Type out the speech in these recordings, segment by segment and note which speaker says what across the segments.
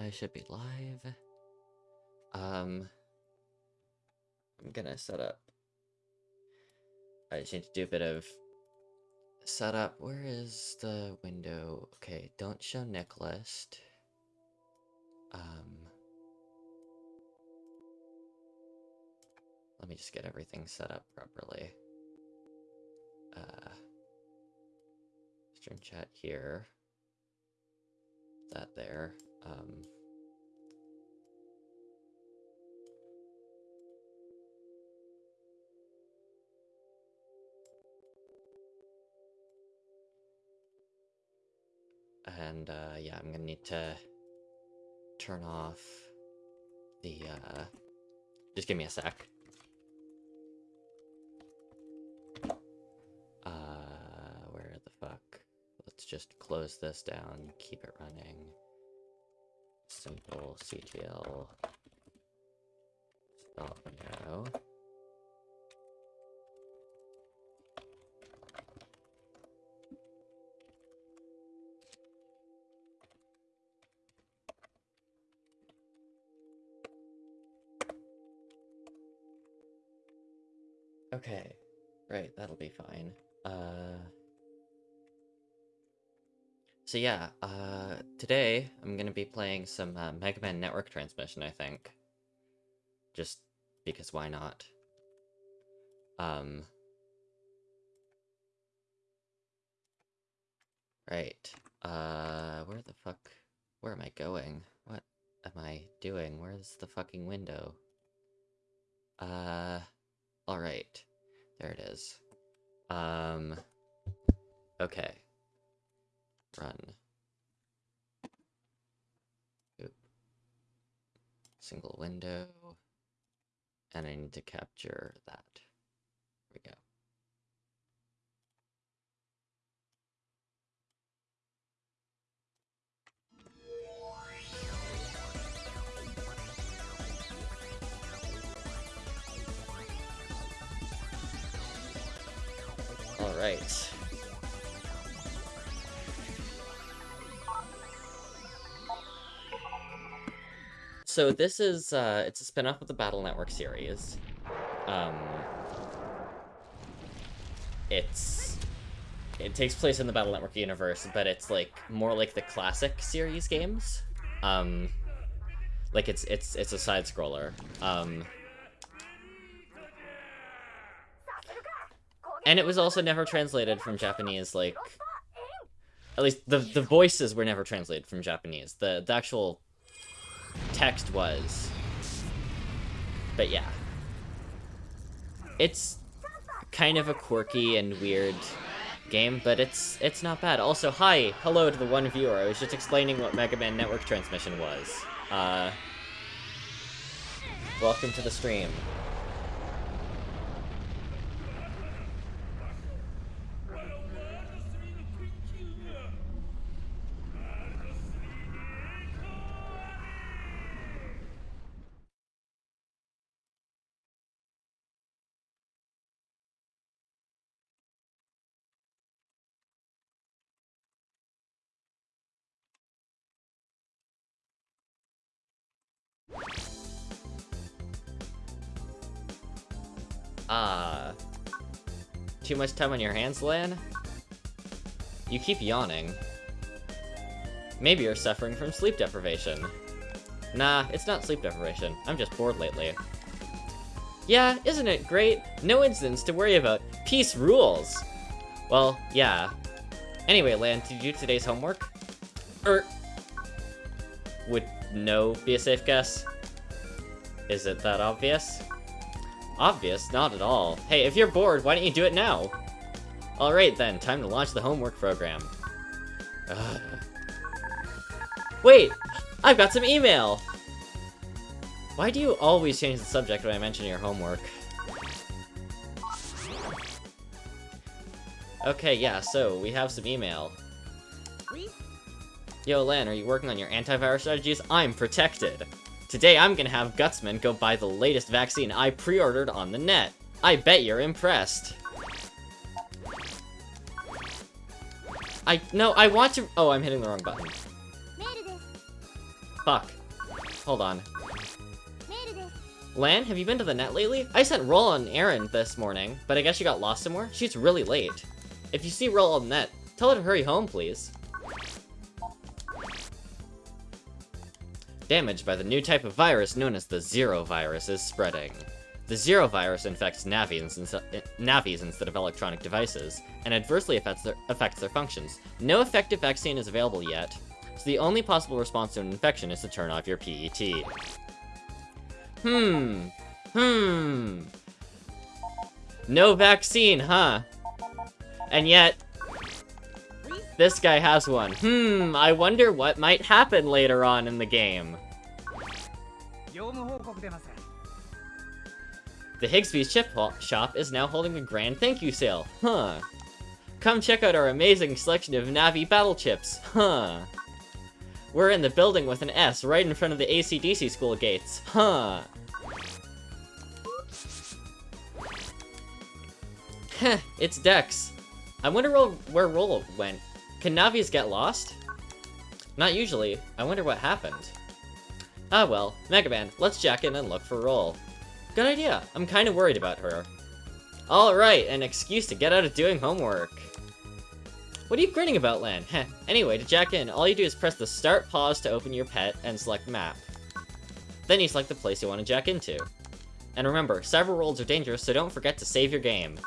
Speaker 1: I should be live. Um, I'm gonna set up. I just need to do a bit of setup. Where is the window? Okay, don't show Nick list. Um, let me just get everything set up properly. Uh, stream chat here. That there. Um, and uh, yeah, I'm gonna need to turn off the, uh, just give me a sec. Uh, where the fuck? Let's just close this down, keep it running. Simple CTL stop now. Okay, right, that'll be fine. Uh, so yeah, uh, today I'm gonna be playing some uh, Mega Man Network Transmission, I think. Just because why not? Um, right, uh, where the fuck, where am I going? What am I doing? Where's the fucking window? Uh... Alright. There it is. Um... Okay. Run. Oop. Single window. And I need to capture that. We go. All right. So this is, uh, it's a spin-off of the Battle Network series. Um, it's, it takes place in the Battle Network universe, but it's like, more like the classic series games. Um, like it's, it's, it's a side-scroller. Um, And it was also never translated from Japanese, like... At least, the, the voices were never translated from Japanese. The, the actual text was. But yeah. It's kind of a quirky and weird game, but it's it's not bad. Also, hi! Hello to the one viewer. I was just explaining what Mega Man Network Transmission was. Uh... Welcome to the stream. Too much time on your hands, Lan? You keep yawning. Maybe you're suffering from sleep deprivation. Nah, it's not sleep deprivation. I'm just bored lately. Yeah, isn't it great? No incidents to worry about. Peace rules! Well, yeah. Anyway, Lan, did you do today's homework? Er... Would no be a safe guess? Is it that obvious? Obvious? Not at all. Hey, if you're bored, why don't you do it now? Alright then, time to launch the homework program. Ugh. Wait! I've got some email! Why do you always change the subject when I mention your homework? Okay, yeah, so, we have some email. Yo, Lan, are you working on your antivirus strategies? I'm protected! Today I'm gonna have Gutsman go buy the latest vaccine I pre-ordered on the net. I bet you're impressed. I- no, I want to- oh, I'm hitting the wrong button. Fuck. Hold on. Lan, have you been to the net lately? I sent Roll on errand this morning, but I guess she got lost somewhere? She's really late. If you see Roll on the net, tell her to hurry home, please. Damaged by the new type of virus known as the Zero virus is spreading. The Zero virus infects Navis, Navis instead of electronic devices, and adversely affects their, affects their functions. No effective vaccine is available yet, so the only possible response to an infection is to turn off your PET. Hmm. Hmm. No vaccine, huh? And yet, this guy has one. Hmm, I wonder what might happen later on in the game. The Higsby's Chip Shop is now holding a grand thank you sale. Huh. Come check out our amazing selection of Navi battle chips. Huh. We're in the building with an S right in front of the ACDC school gates. Huh. Heh, it's Dex. I wonder where Rolo went. Can Navi's get lost? Not usually. I wonder what happened. Ah well, Mega Man, let's jack in and look for Roll. Good idea. I'm kind of worried about her. Alright, an excuse to get out of doing homework. What are you grinning about, Lan? Heh. Anyway, to jack in, all you do is press the start pause to open your PET and select map. Then you select the place you want to jack into. And remember, several worlds are dangerous, so don't forget to save your game.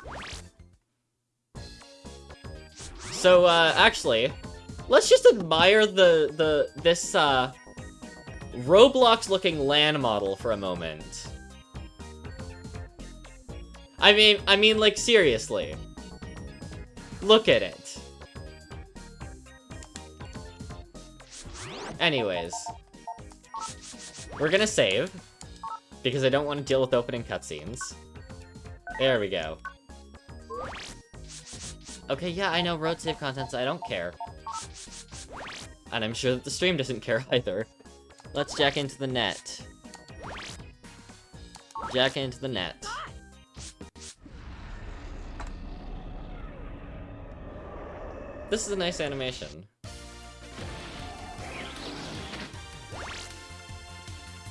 Speaker 1: So, uh, actually, let's just admire the, the, this, uh, Roblox-looking Lan model for a moment. I mean, I mean, like, seriously. Look at it. Anyways. We're gonna save. Because I don't want to deal with opening cutscenes. There we go. Okay, yeah, I know road save contents, I don't care. And I'm sure that the stream doesn't care either. Let's jack into the net. Jack into the net. This is a nice animation.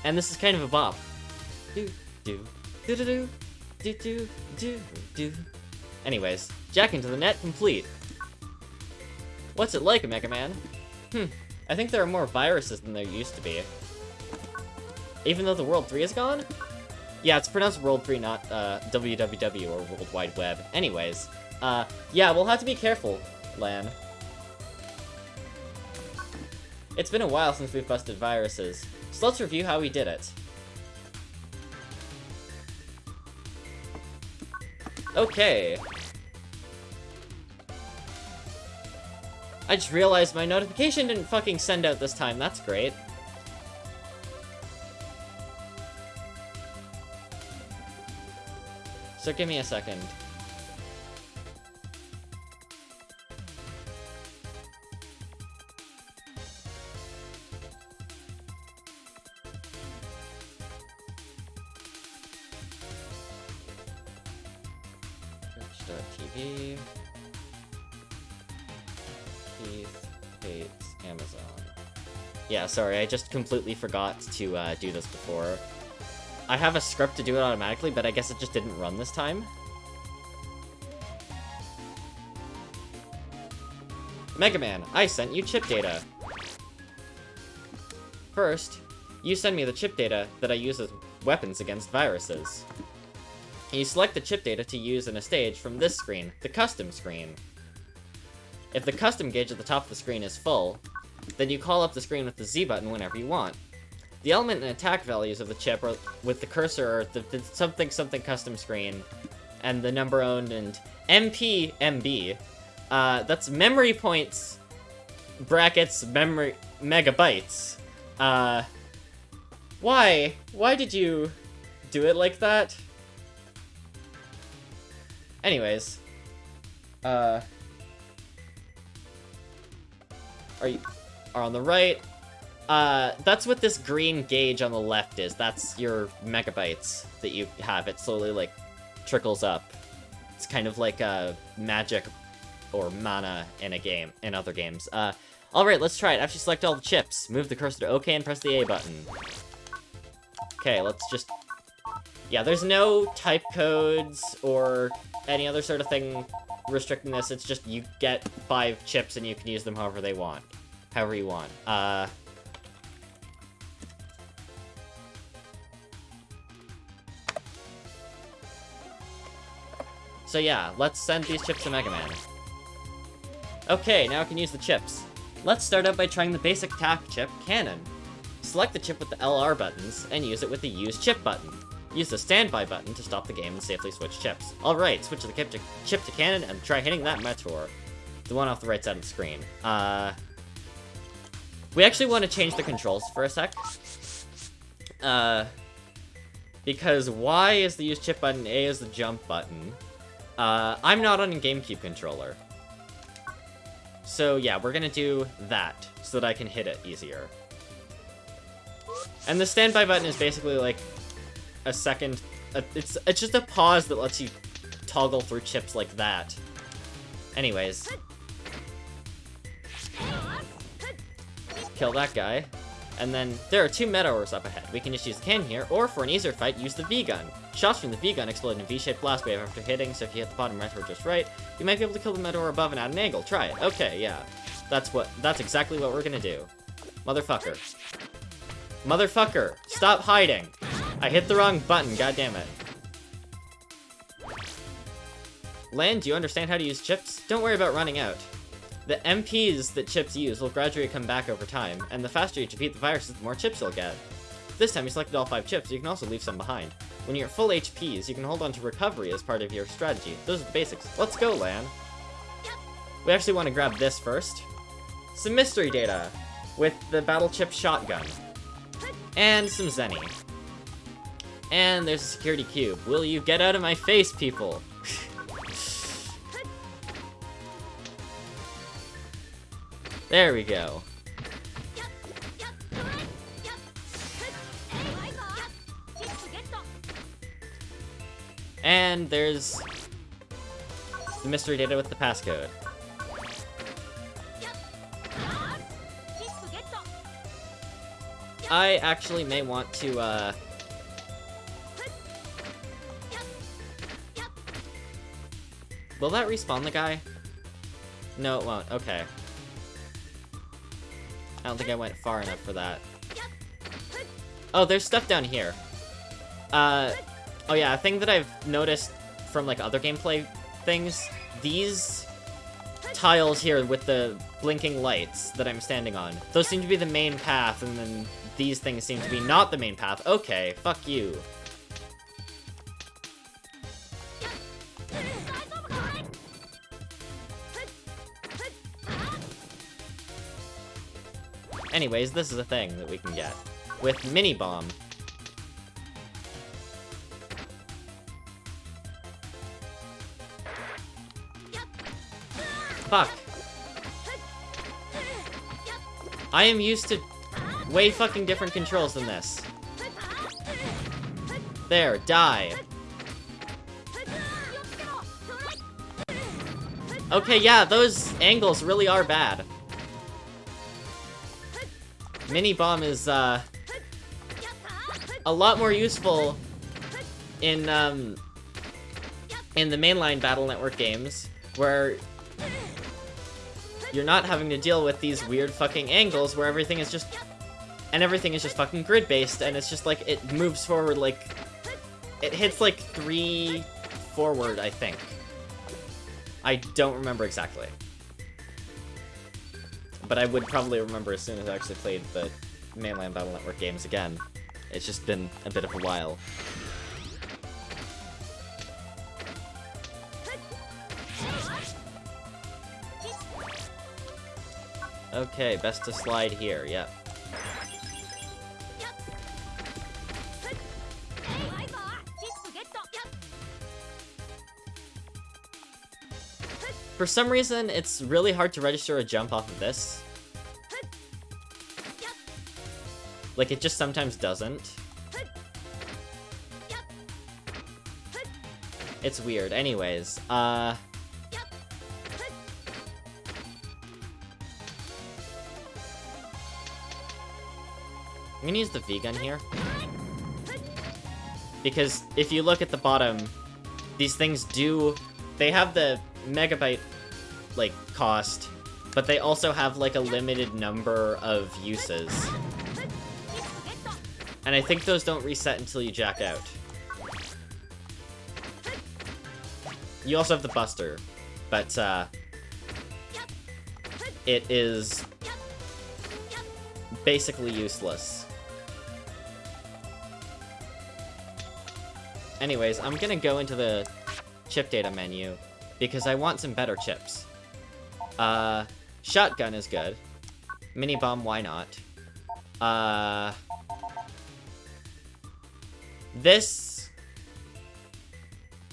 Speaker 1: And this is kind of a bop. Do, do, do, do, do, do, do, do. Anyways, jack into the net complete. What's it like, Mega Man? Hmm, I think there are more viruses than there used to be. Even though the World 3 is gone? Yeah, it's pronounced World 3, not uh, WWW or World Wide Web. Anyways, uh, yeah, we'll have to be careful, Lan. It's been a while since we've busted viruses, so let's review how we did it. Okay. I just realized my notification didn't fucking send out this time. That's great. So give me a second. Sorry, I just completely forgot to uh, do this before. I have a script to do it automatically, but I guess it just didn't run this time. Mega Man, I sent you chip data. First, you send me the chip data that I use as weapons against viruses. You select the chip data to use in a stage from this screen, the custom screen. If the custom gauge at the top of the screen is full, then you call up the screen with the Z button whenever you want. The element and attack values of the chip are with the cursor are the, the something something custom screen, and the number owned and MP MB. Uh, that's memory points brackets memory megabytes. Uh, why? Why did you do it like that? Anyways, uh, are you are on the right? Uh, that's what this green gauge on the left is. That's your megabytes that you have. It slowly, like, trickles up. It's kind of like a magic or mana in a game, in other games. Uh, Alright, let's try it. After you select all the chips, move the cursor to OK and press the A button. Okay, let's just... Yeah, there's no type codes or any other sort of thing restricting this. It's just you get five chips and you can use them however they want. However you want. Uh... So yeah, let's send these chips to Mega Man. Okay, now I can use the chips. Let's start out by trying the basic attack chip, Cannon. Select the chip with the LR buttons, and use it with the Use Chip button. Use the Standby button to stop the game and safely switch chips. Alright, switch the chip to, chip to Cannon and try hitting that Mettaur. The one off the right side of the screen. Uh... We actually want to change the controls for a sec. Uh... Because Y is the Use Chip button, A is the Jump button. Uh, I'm not on a GameCube controller. So yeah, we're gonna do that, so that I can hit it easier. And the standby button is basically like a second... A, it's, it's just a pause that lets you toggle through chips like that. Anyways. Kill that guy. And then, there are two Meteors up ahead. We can just use the can here, or for an easier fight, use the V-Gun. Shots from the V-Gun explode in a V-shaped blast wave after hitting, so if you hit the bottom right Mettaur just right, you might be able to kill the Mettaur above and at an angle. Try it. Okay, yeah. That's what- that's exactly what we're gonna do. Motherfucker. Motherfucker! Stop hiding! I hit the wrong button, God damn it. Lan, do you understand how to use chips? Don't worry about running out. The MPs that chips use will gradually come back over time, and the faster you defeat the viruses, the more chips you'll get. This time you selected all 5 chips, you can also leave some behind. When you're full HPs, you can hold on to recovery as part of your strategy. Those are the basics. Let's go, Lan. We actually want to grab this first. Some mystery data with the Battle Chip Shotgun. And some Zenny. And there's a security cube. Will you get out of my face, people? There we go. And there's the mystery data with the passcode. I actually may want to, uh... Will that respawn the guy? No, it won't. Okay. I don't think I went far enough for that. Oh, there's stuff down here. Uh, oh yeah, a thing that I've noticed from, like, other gameplay things, these tiles here with the blinking lights that I'm standing on, those seem to be the main path, and then these things seem to be not the main path. Okay, fuck you. Anyways, this is a thing that we can get. With Mini Bomb. Fuck. I am used to way fucking different controls than this. There, die. Okay, yeah, those angles really are bad. Mini Bomb is, uh, a lot more useful in, um, in the mainline Battle Network games, where you're not having to deal with these weird fucking angles where everything is just... And everything is just fucking grid-based, and it's just like, it moves forward like... It hits like three forward, I think. I don't remember exactly. But I would probably remember as soon as I actually played the mainland Battle Network games again. It's just been a bit of a while. Okay, best to slide here, yep. For some reason, it's really hard to register a jump off of this. Like, it just sometimes doesn't. It's weird. Anyways, uh... I'm gonna use the V-gun here. Because if you look at the bottom, these things do... They have the megabyte, like, cost, but they also have, like, a limited number of uses. And I think those don't reset until you jack out. You also have the Buster, but, uh... It is basically useless. Anyways, I'm gonna go into the chip data menu because I want some better chips. Uh, shotgun is good. Mini bomb, why not? Uh, this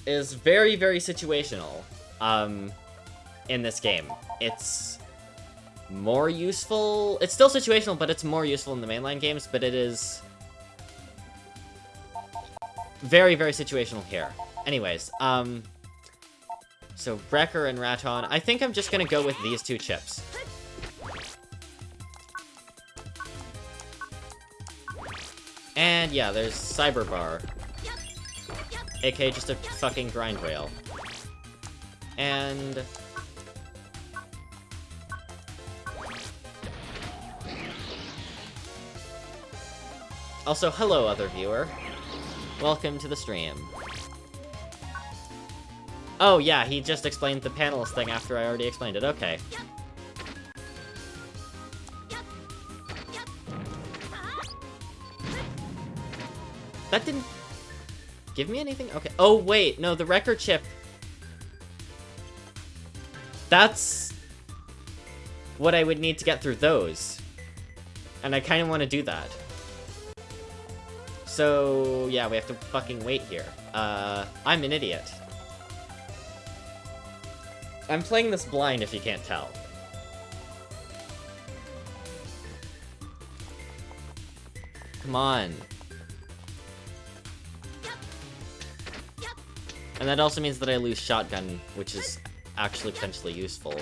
Speaker 1: is very, very situational, um, in this game. It's more useful. It's still situational, but it's more useful in the mainline games, but it is very, very situational here. Anyways, um, so Wrecker and Ratton. I think I'm just gonna go with these two chips. And yeah, there's Cyber Bar. aka just a fucking grind rail. And... Also, hello, other viewer. Welcome to the stream. Oh, yeah, he just explained the panelist thing after I already explained it. Okay. That didn't give me anything? Okay. Oh, wait. No, the record chip. That's what I would need to get through those. And I kind of want to do that. So, yeah, we have to fucking wait here. Uh, I'm an idiot. I'm playing this blind if you can't tell. Come on. And that also means that I lose shotgun, which is actually potentially useful.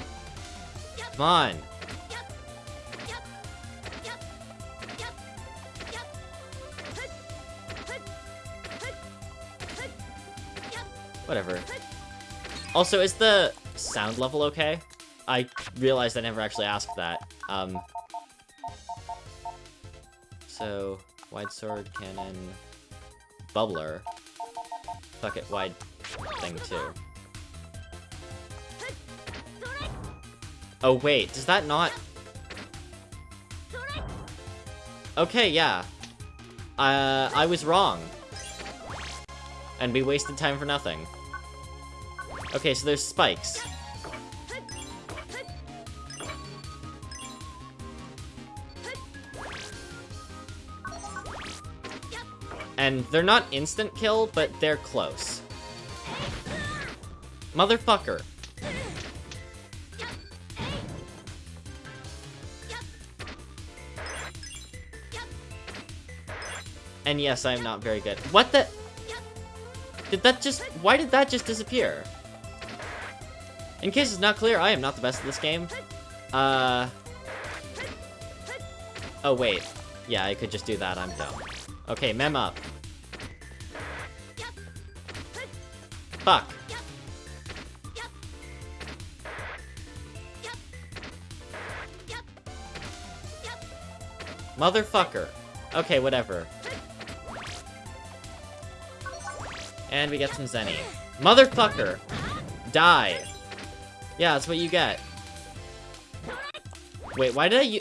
Speaker 1: Come on! Whatever. Also, is the sound level okay? I realized I never actually asked that. Um, so, wide sword, cannon, bubbler. Fuck it, wide thing too. Oh wait, does that not... Okay, yeah. Uh, I was wrong. And we wasted time for nothing. Okay, so there's spikes. And they're not instant kill, but they're close. Motherfucker. And yes, I am not very good. What the? Did that just... Why did that just disappear? In case it's not clear, I am not the best at this game. Uh... Oh, wait. Yeah, I could just do that. I'm dumb. Okay, mem up. Fuck. Motherfucker. Okay, whatever. And we get some Zenny. Motherfucker! Die! Yeah, that's what you get. Wait, why did I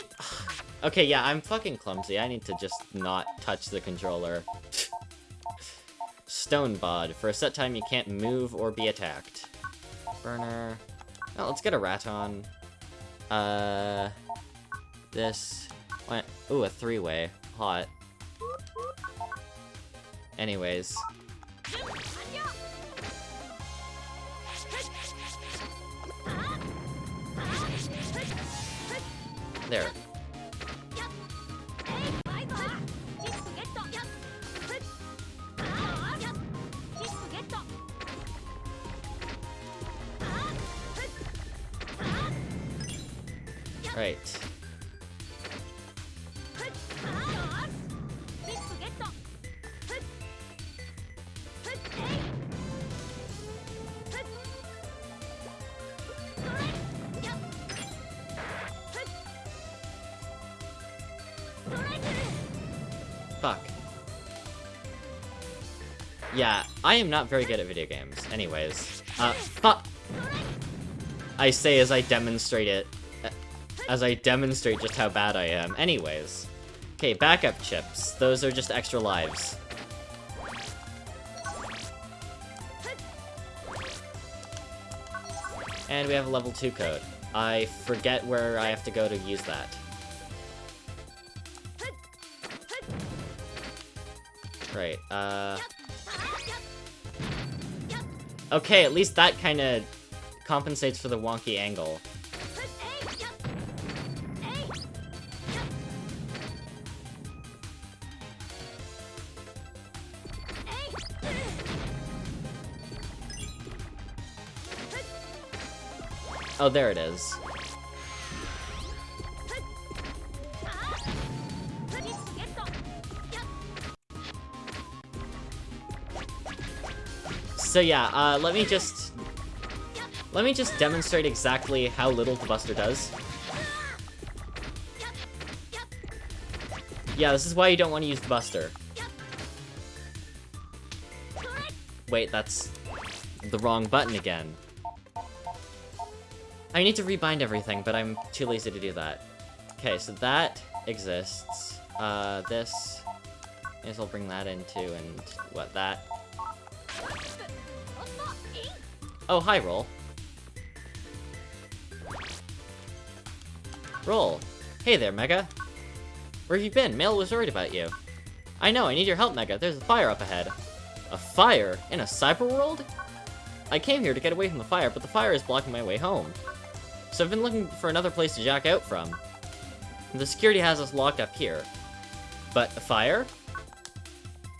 Speaker 1: okay, yeah, I'm fucking clumsy. I need to just not touch the controller. Stone Bod. For a set time, you can't move or be attacked. Burner. Oh, let's get a Ratton. Uh... This... What? Ooh, a three-way. Hot. Anyways. There. Am not very good at video games. Anyways. Uh! I say as I demonstrate it. As I demonstrate just how bad I am. Anyways. Okay, backup chips. Those are just extra lives. And we have a level 2 code. I forget where I have to go to use that. Right, uh... Okay, at least that kind of compensates for the wonky angle. Oh, there it is. So yeah, uh, let me just... Let me just demonstrate exactly how little the Buster does. Yeah, this is why you don't want to use the Buster. Wait, that's the wrong button again. I need to rebind everything, but I'm too lazy to do that. Okay, so that exists. Uh, this... I guess I'll bring that into, and what, that? Oh, hi, Roll. Roll. Hey there, Mega. Where have you been? Mayl was worried about you. I know, I need your help, Mega. There's a fire up ahead. A fire? In a cyber world? I came here to get away from the fire, but the fire is blocking my way home. So I've been looking for another place to jack out from. The security has us locked up here. But a fire?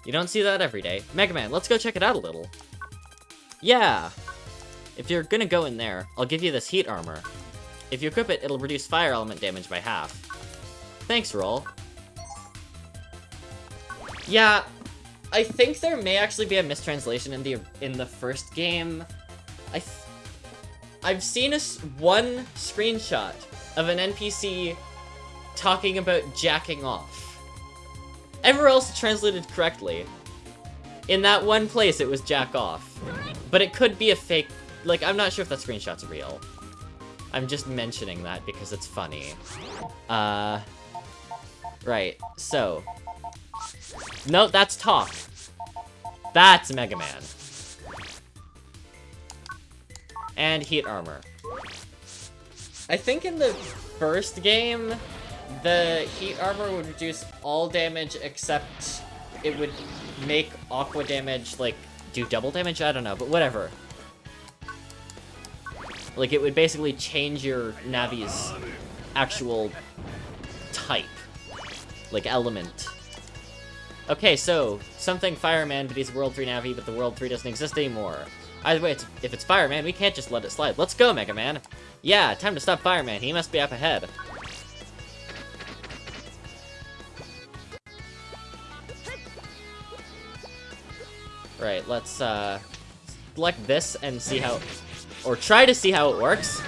Speaker 1: You don't see that every day. Mega Man, let's go check it out a little. Yeah! If you're gonna go in there, I'll give you this heat armor. If you equip it, it'll reduce fire element damage by half. Thanks, Roll. Yeah, I think there may actually be a mistranslation in the in the first game. I I've seen a one screenshot of an NPC talking about jacking off. Everywhere else translated correctly. In that one place, it was jack off. But it could be a fake like, I'm not sure if that screenshot's real. I'm just mentioning that because it's funny. Uh, right, so. No, that's talk. That's Mega Man. And heat armor. I think in the first game, the heat armor would reduce all damage except it would make aqua damage, like, do double damage? I don't know, but whatever. Like, it would basically change your Navi's actual type. Like, element. Okay, so, something Fireman, but he's World 3 Navi, but the World 3 doesn't exist anymore. Either way, it's, if it's Fireman, we can't just let it slide. Let's go, Mega Man! Yeah, time to stop Fireman. He must be up ahead. Right, let's, uh, select this and see how... Or try to see how it works.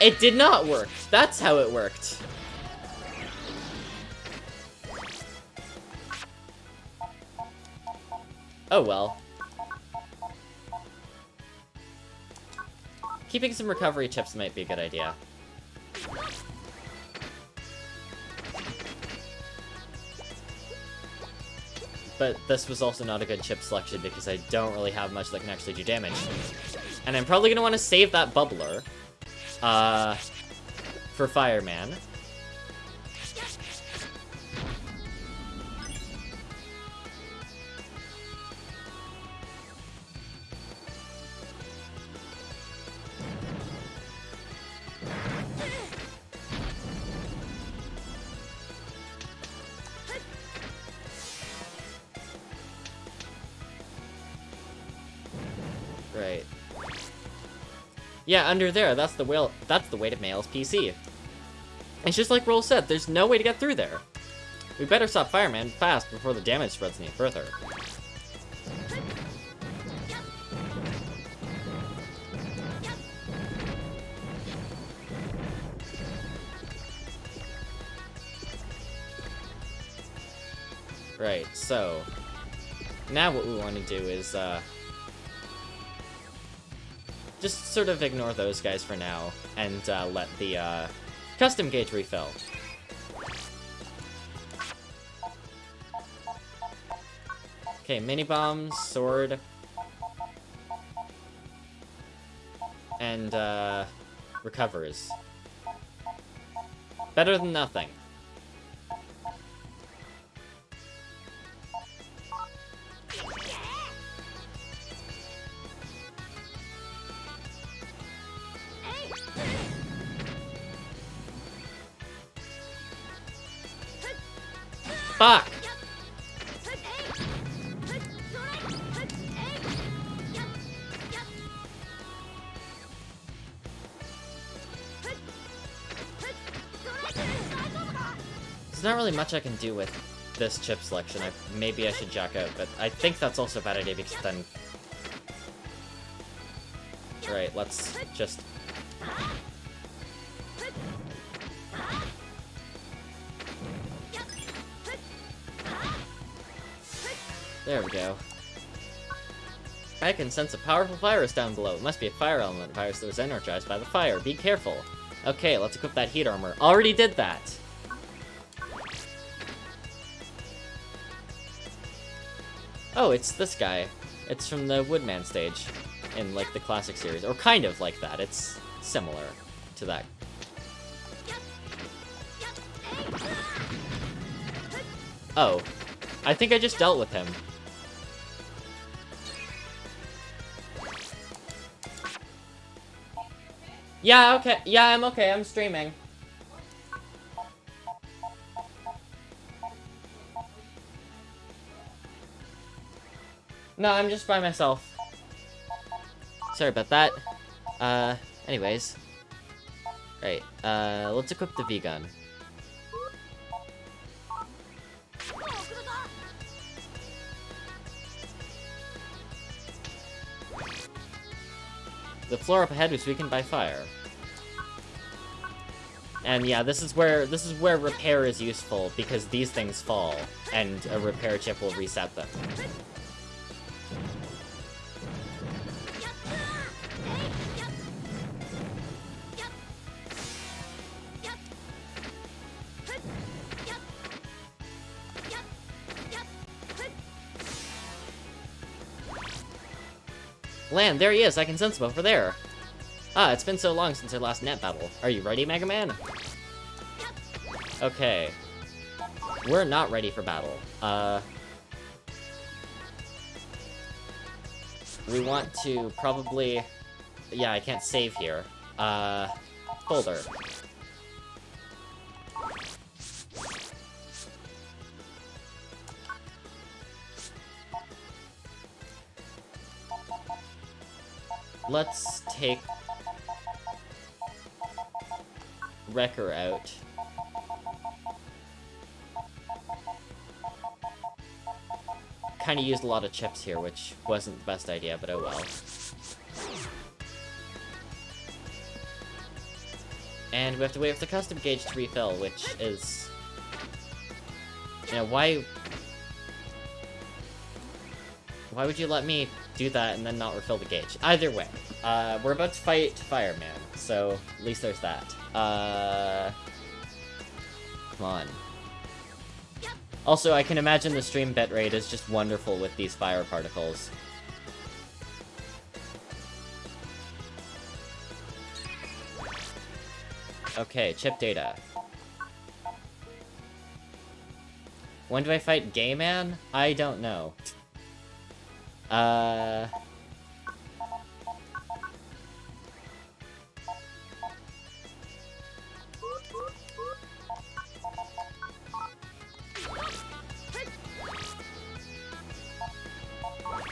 Speaker 1: It did not work. That's how it worked. Oh well. Keeping some recovery chips might be a good idea. But this was also not a good chip selection because I don't really have much that can actually do damage. And I'm probably going to want to save that bubbler uh, for Fireman. Yeah, under there, that's the way, that's the way to Mayl's PC. It's just like Roll said, there's no way to get through there. We better stop Fireman fast before the damage spreads any further. Right, so... Now what we want to do is, uh... Just sort of ignore those guys for now, and uh, let the uh, custom gauge refill. Okay, mini bombs, sword, and uh, recovers. Better than nothing. Really much I can do with this chip selection. I, maybe I should jack out, but I think that's also a bad idea because then... Right, let's just... There we go. I can sense a powerful virus down below. It must be a fire element virus that was energized by the fire. Be careful. Okay, let's equip that heat armor. Already did that! Oh, it's this guy. It's from the Woodman stage in, like, the classic series. Or kind of like that. It's similar to that. Oh. I think I just dealt with him. Yeah, okay. Yeah, I'm okay. I'm streaming. No, I'm just by myself. Sorry about that. Uh, anyways. Right, uh, let's equip the V-gun. The floor up ahead was weakened by fire. And yeah, this is where this is where repair is useful because these things fall and a repair chip will reset them. Lan, there he is. I can sense him over there. Ah, it's been so long since our last net battle. Are you ready, Mega Man? Okay. We're not ready for battle. Uh... We want to probably... Yeah, I can't save here. Uh... Folder. Let's take Wrecker out. Kinda used a lot of chips here, which wasn't the best idea, but oh well. And we have to wait for the custom gauge to refill, which is... You know, why... Why would you let me do that and then not refill the gauge? Either way, uh, we're about to fight Fireman, so at least there's that. Uh... Come on. Also, I can imagine the stream bitrate is just wonderful with these fire particles. Okay, chip data. When do I fight Gay Man? I don't know. Uh...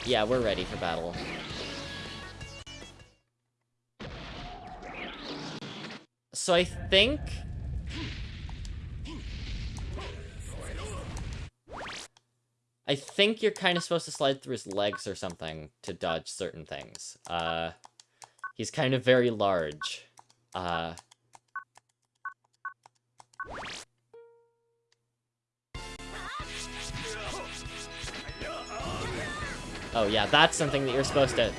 Speaker 1: Yeah, we're ready for battle. So I think... I think you're kind of supposed to slide through his legs or something to dodge certain things. Uh, he's kind of very large. Uh... Oh yeah, that's something that you're supposed to...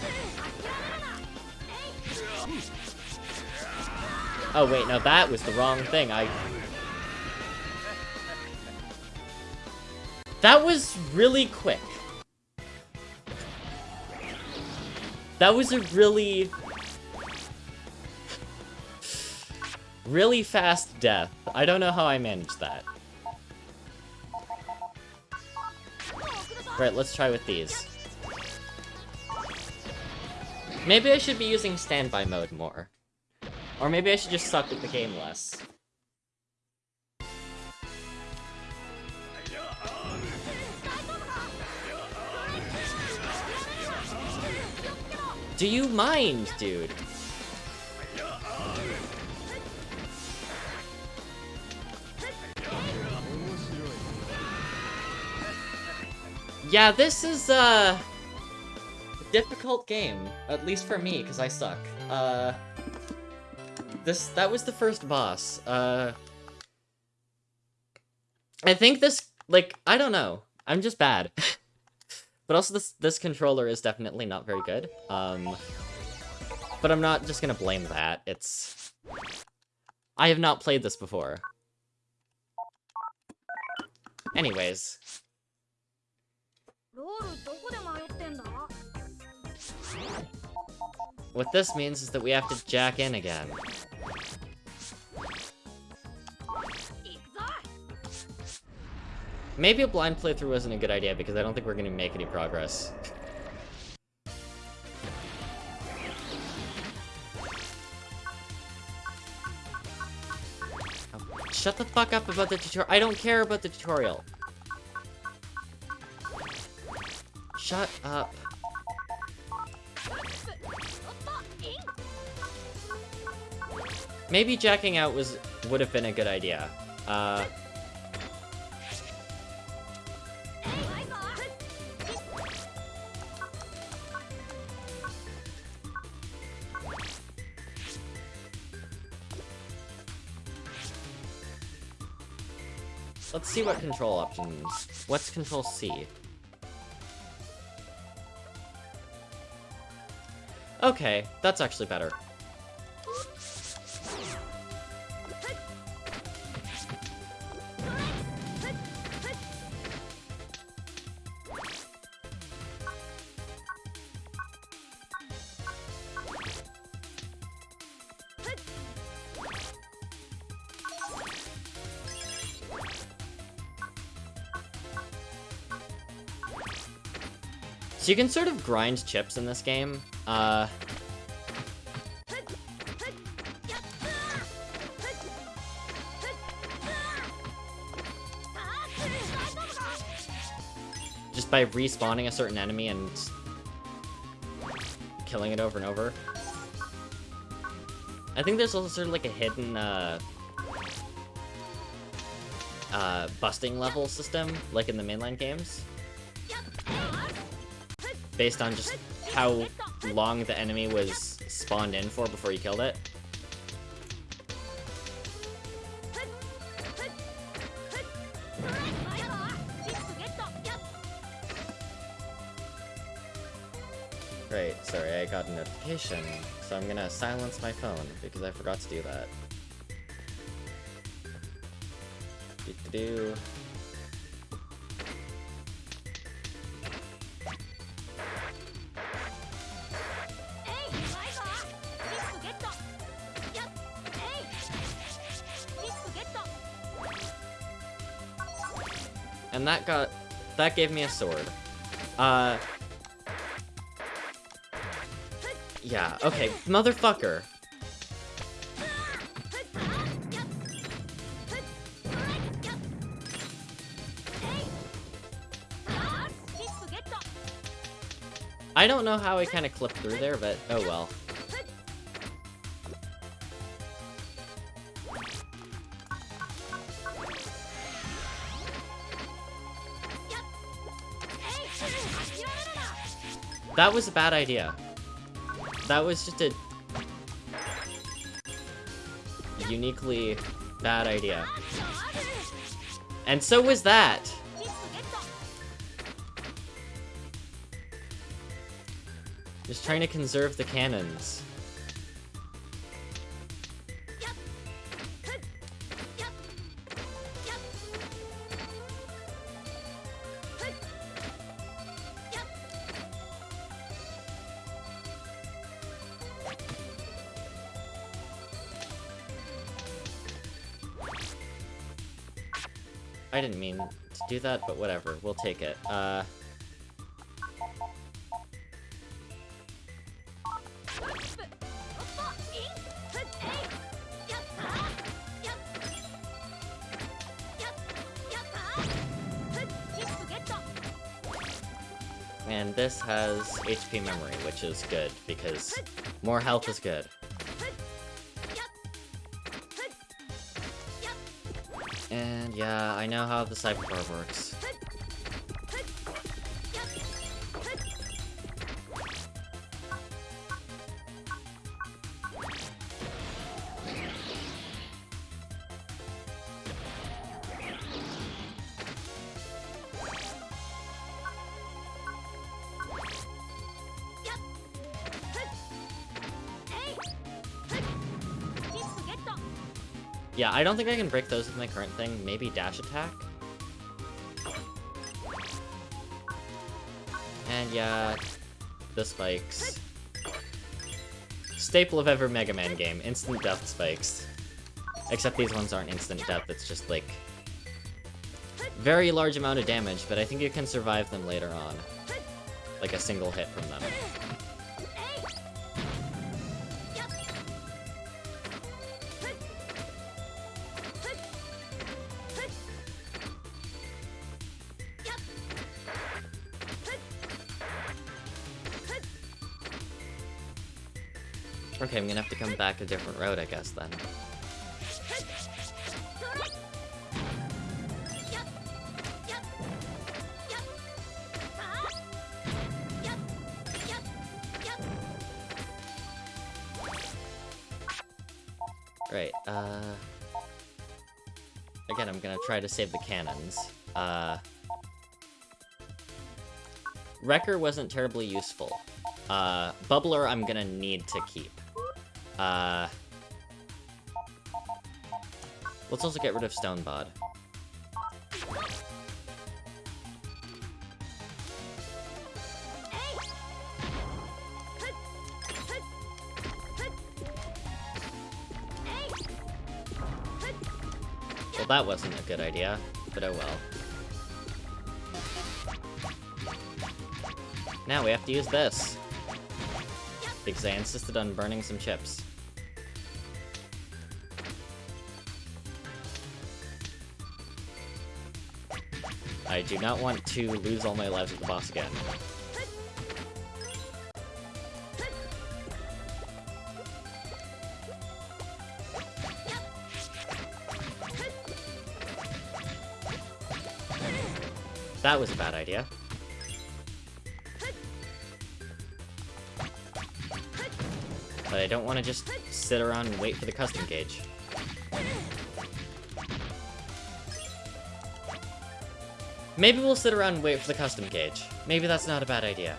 Speaker 1: Oh wait, no, that was the wrong thing. I... That was really quick. That was a really... Really fast death. I don't know how I managed that. Right, let's try with these. Maybe I should be using standby mode more. Or maybe I should just suck at the game less. Do you mind, dude? Yeah, this is, uh... A difficult game. At least for me, because I suck. Uh... This, that was the first boss. Uh... I think this, like, I don't know. I'm just bad. but also this, this controller is definitely not very good. Um... But I'm not just gonna blame that. It's... I have not played this before. Anyways, what this means is that we have to jack in again. Maybe a blind playthrough wasn't a good idea because I don't think we're gonna make any progress. Shut the fuck up about the tutorial. I don't care about the tutorial. Shut up. Maybe jacking out was would have been a good idea. Uh... Let's see what control options. What's control C? Okay, that's actually better. So you can sort of grind chips in this game. Uh... Just by respawning a certain enemy and killing it over and over. I think there's also sort of like a hidden, uh, uh, busting level system, like in the mainline games based on just how long the enemy was spawned in for before you killed it. Right, sorry, I got a notification, so I'm gonna silence my phone, because I forgot to do that. Do, And that got... That gave me a sword. Uh... Yeah, okay. Motherfucker. I don't know how I kind of clipped through there, but oh well. That was a bad idea. That was just a uniquely bad idea. And so was that. Just trying to conserve the cannons. Do that, but whatever. We'll take it. Uh... And this has HP memory, which is good, because more health is good. And yeah, I know how the Bar works. I don't think I can break those with my current thing. Maybe dash attack? And yeah, the spikes. Staple of every Mega Man game, instant death spikes. Except these ones aren't instant death, it's just like... Very large amount of damage, but I think you can survive them later on. Like a single hit from them. Different road, I guess, then. Right, uh... Again, I'm gonna try to save the cannons. Uh... Wrecker wasn't terribly useful. Uh, Bubbler I'm gonna need to keep. Uh... Let's also get rid of Stonebod. Well, that wasn't a good idea, but oh well. Now we have to use this. Because I insisted on burning some chips. I do not want to lose all my lives with the boss again. That was a bad idea. But I don't want to just sit around and wait for the custom gauge. Maybe we'll sit around and wait for the custom gauge. Maybe that's not a bad idea.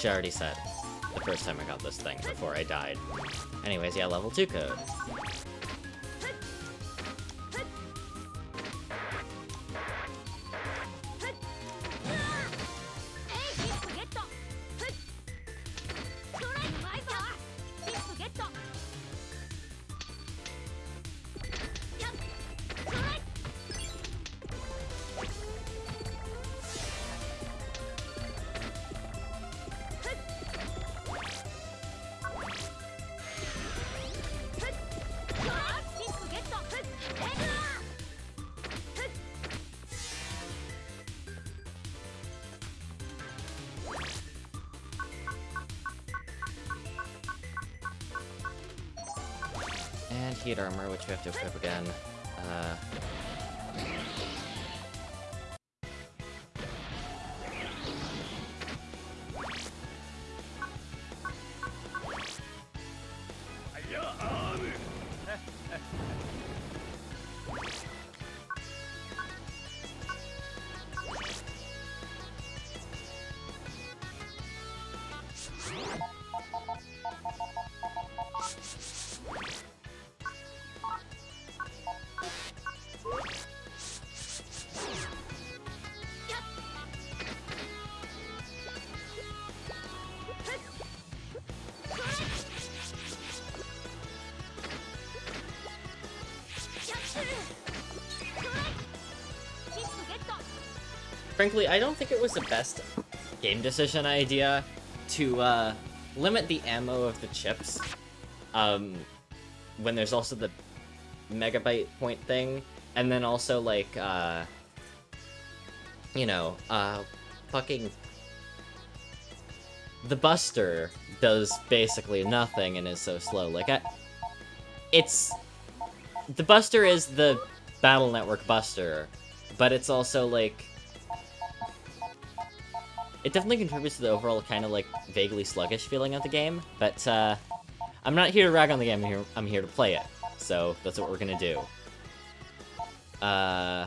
Speaker 1: Which I already said the first time I got this thing, before I died. Anyways, yeah, level 2 code. Armor, frankly, I don't think it was the best game decision idea to uh, limit the ammo of the chips um, when there's also the megabyte point thing, and then also, like, uh, you know, uh, fucking... The Buster does basically nothing and is so slow. Like, I... It's... The Buster is the Battle Network Buster, but it's also, like it definitely contributes to the overall kind of like vaguely sluggish feeling of the game, but uh, I'm not here to rag on the game, I'm here, I'm here to play it. So that's what we're gonna do. Uh,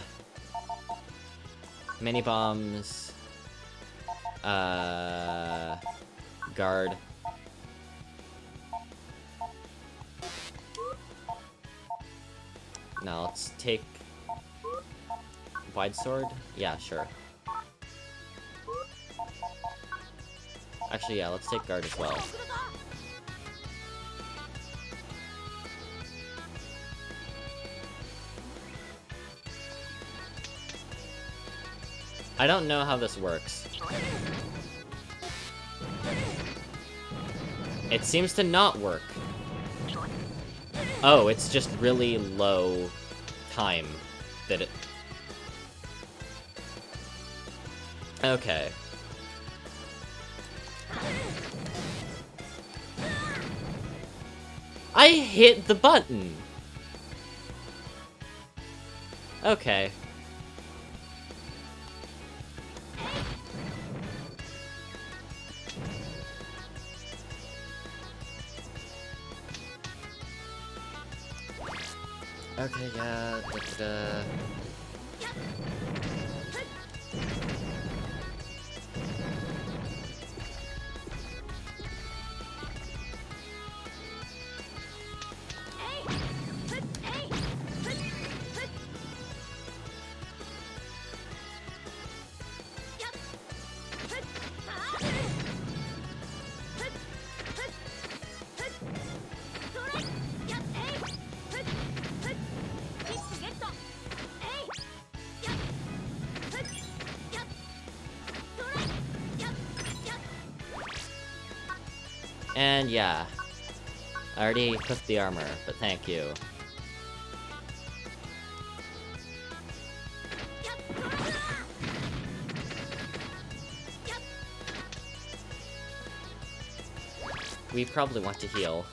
Speaker 1: mini bombs, uh, guard. Now let's take wide sword. Yeah, sure. Actually, yeah, let's take guard as well. I don't know how this works. It seems to not work. Oh, it's just really low time that it... Okay. I hit the button! Okay. Okay, yeah. Yeah. I already equipped the armor, but thank you. We probably want to heal.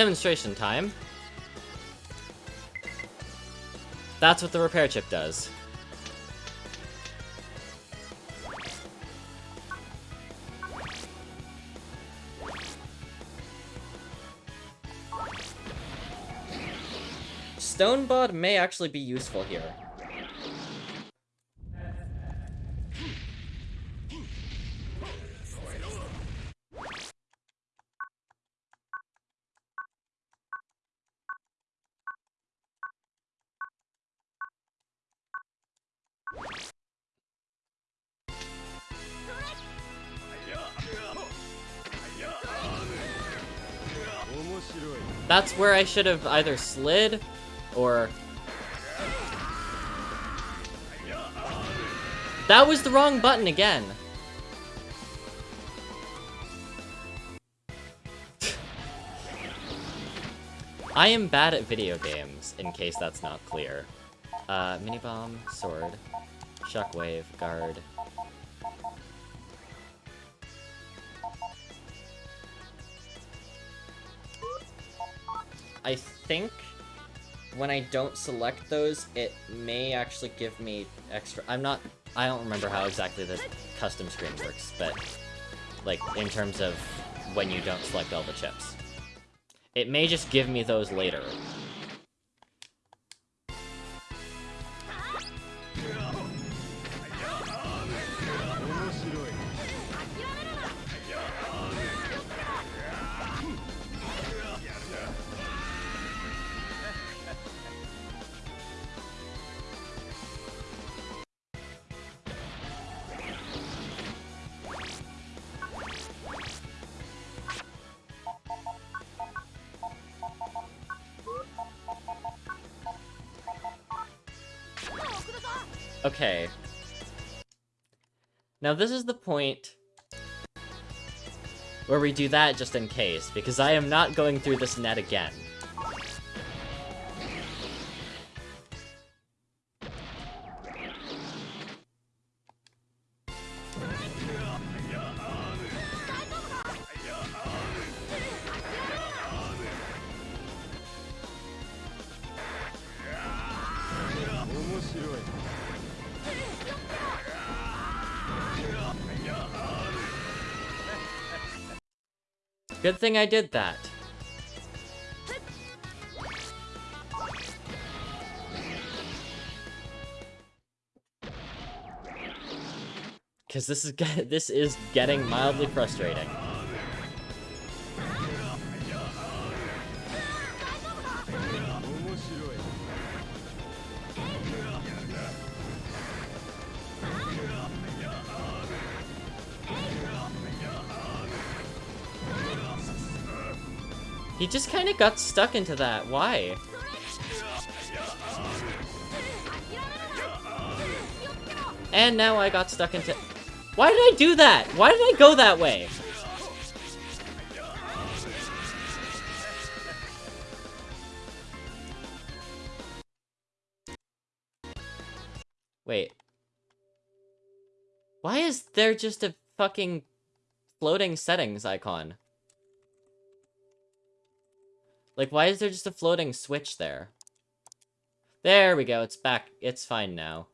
Speaker 1: Demonstration time. That's what the repair chip does. Stone Bod may actually be useful here. Where I should have either slid or... That was the wrong button again. I am bad at video games, in case that's not clear. Uh, mini bomb, sword, shockwave, guard. Think when I don't select those, it may actually give me extra... I'm not... I don't remember how exactly the custom screen works, but... Like, in terms of when you don't select all the chips. It may just give me those later. Okay. Now this is the point where we do that just in case, because I am not going through this net again. Good thing I did that. Because this is this is getting mildly frustrating. Just kind of got stuck into that. Why? And now I got stuck into... Why did I do that? Why did I go that way? Wait. Why is there just a fucking floating settings icon? Like, why is there just a floating switch there? There we go, it's back. It's fine now.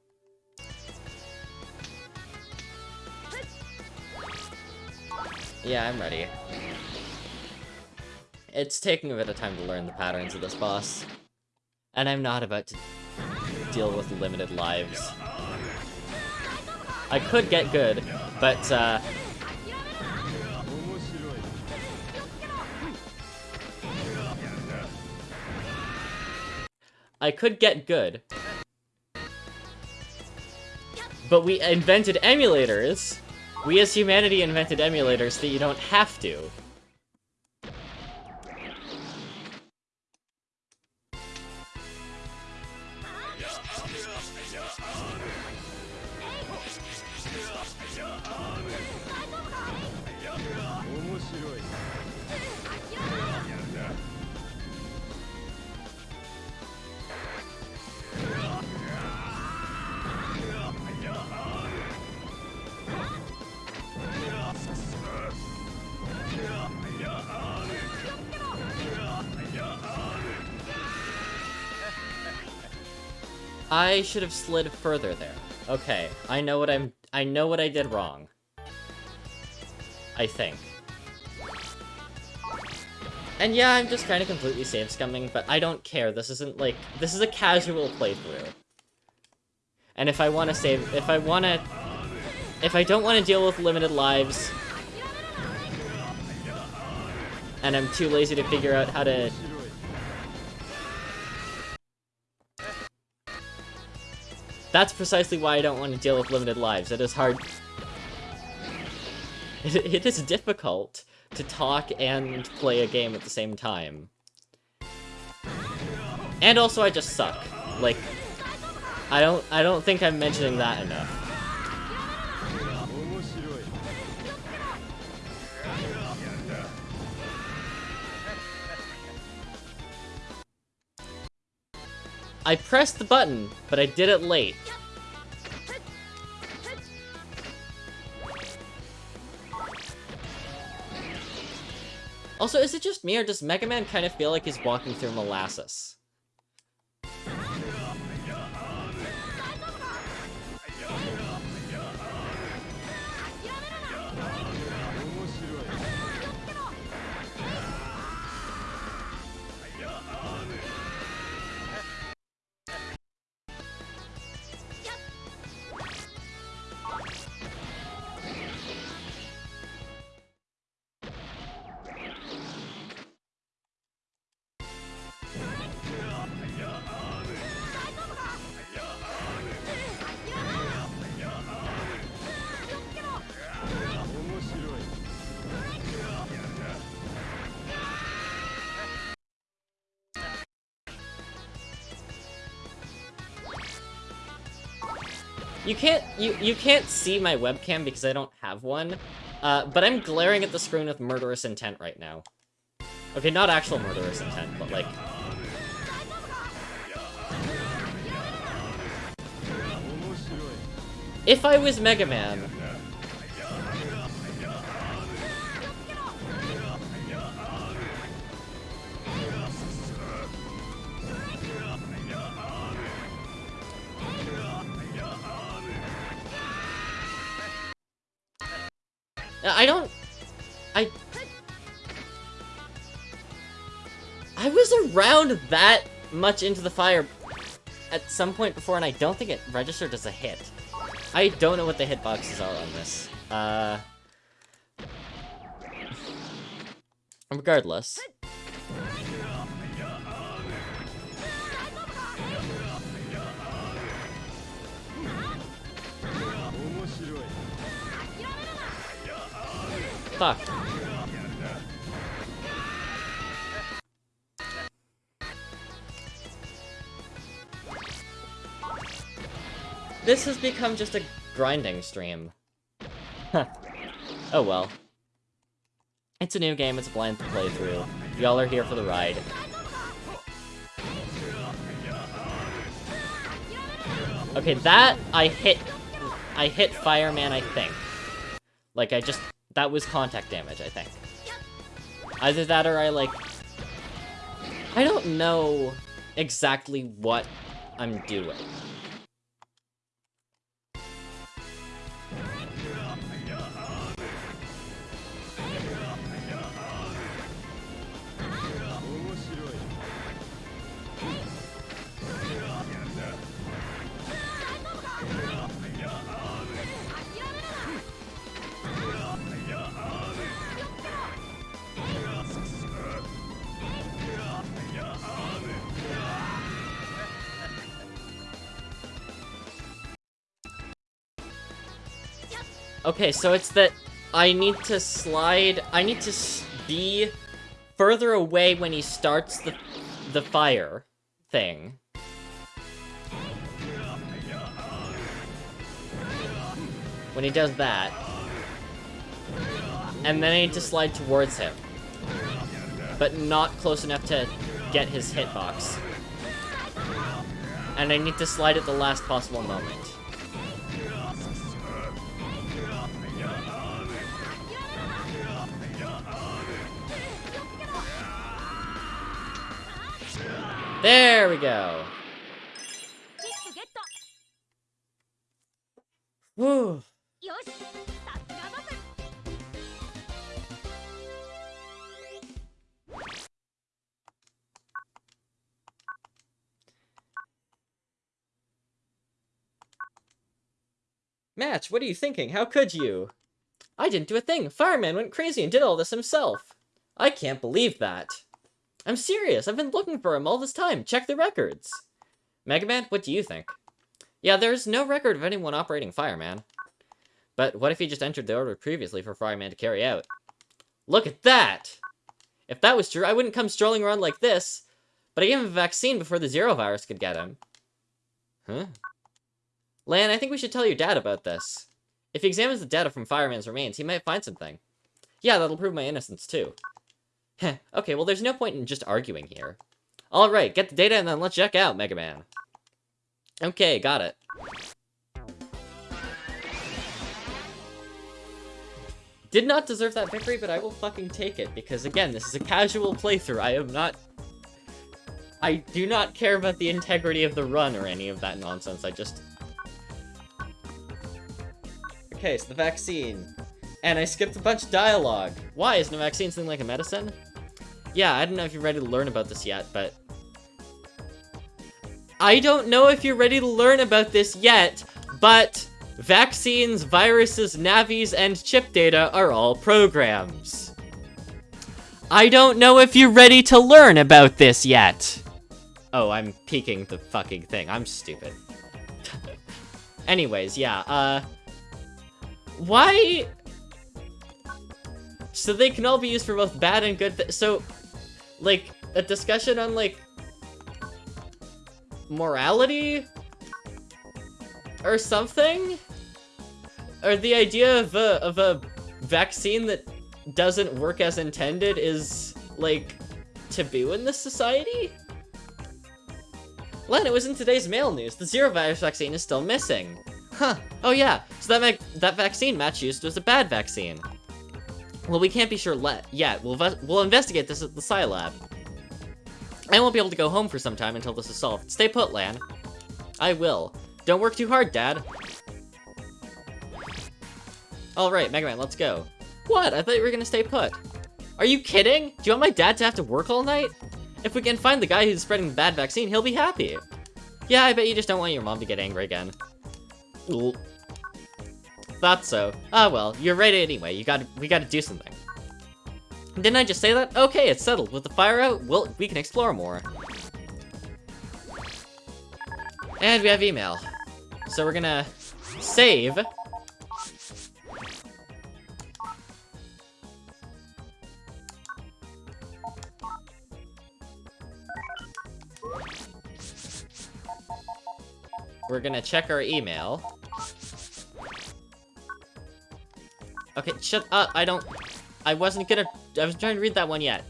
Speaker 1: Yeah, I'm ready. It's taking a bit of time to learn the patterns of this boss. And I'm not about to deal with limited lives. I could get good, but uh, I could get good. But we invented emulators. We as humanity invented emulators that you don't have to. I should have slid further there. Okay, I know what I'm- I know what I did wrong. I think. And yeah, I'm just kind of completely save scumming, but I don't care. This isn't like- this is a casual playthrough. And if I want to save- if I want to- if I don't want to deal with limited lives, and I'm too lazy to figure out how to That's precisely why I don't want to deal with limited lives. It is hard... It, it is difficult to talk and play a game at the same time. And also, I just suck. Like, I don't, I don't think I'm mentioning that enough. I pressed the button, but I did it late. Also, is it just me, or does Mega Man kind of feel like he's walking through molasses? You can't you you can't see my webcam because I don't have one, uh, but I'm glaring at the screen with murderous intent right now. Okay, not actual murderous intent, but like... If I was Mega Man, that much into the fire at some point before, and I don't think it registered as a hit. I don't know what the hitboxes are on this. Uh... Regardless. Fuck. This has become just a grinding stream. oh well. It's a new game, it's a blind playthrough. Y'all are here for the ride. Okay, that I hit... I hit Fireman, I think. Like, I just that was contact damage, I think. Either that or I, like... I don't know exactly what I'm doing. Okay, so it's that I need to slide... I need to be further away when he starts the, the fire thing. When he does that. And then I need to slide towards him. But not close enough to get his hitbox. And I need to slide at the last possible moment. There we go. Match, what are you thinking? How could you? I didn't do a thing. Fireman went crazy and did all this himself. I can't believe that. I'm serious. I've been looking for him all this time. Check the records. Mega Man, what do you think? Yeah, there's no record of anyone operating Fireman. But what if he just entered the order previously for Fireman to carry out? Look at that! If that was true, I wouldn't come strolling around like this. But I gave him a vaccine before the Zero virus could get him. Huh? Lan, I think we should tell your dad about this. If he examines the data from Fireman's remains, he might find something. Yeah, that'll prove my innocence, too. Heh, okay, well there's no point in just arguing here. Alright, get the data and then let's check out, Mega Man. Okay, got it. Did not deserve that victory, but I will fucking take it, because again, this is a casual playthrough. I am not... I do not care about the integrity of the run or any of that nonsense, I just... Okay, so the vaccine. And I skipped a bunch of dialogue. Why? Isn't a vaccine something like a medicine? Yeah, I don't know if you're ready to learn about this yet, but... I don't know if you're ready to learn about this yet, but vaccines, viruses, Navis, and chip data are all programs. I don't know if you're ready to learn about this yet. Oh, I'm peeking the fucking thing. I'm stupid. Anyways, yeah, uh... Why... So they can all be used for both bad and good So, like, a discussion on, like, morality? Or something? Or the idea of a, of a vaccine that doesn't work as intended is, like, taboo in this society? Lan, it was in today's mail news. The Zero Virus vaccine is still missing. Huh. Oh yeah, so that that vaccine Match used was a bad vaccine. Well, we can't be sure yet. We'll, we'll investigate this at the Scilab. I won't be able to go home for some time until this is solved. Stay put, Lan. I will. Don't work too hard, Dad. Alright, Mega Man, let's go. What? I thought you were gonna stay put. Are you kidding? Do you want my dad to have to work all night? If we can find the guy who's spreading the bad vaccine, he'll be happy. Yeah, I bet you just don't want your mom to get angry again. Thought so. Ah well, you're right anyway. You got we gotta do something. Didn't I just say that? Okay, it's settled. With the fire out, we'll, we can explore more. And we have email. So we're gonna save. We're gonna check our email. Okay, shut up. I don't... I wasn't gonna... I was trying to read that one yet.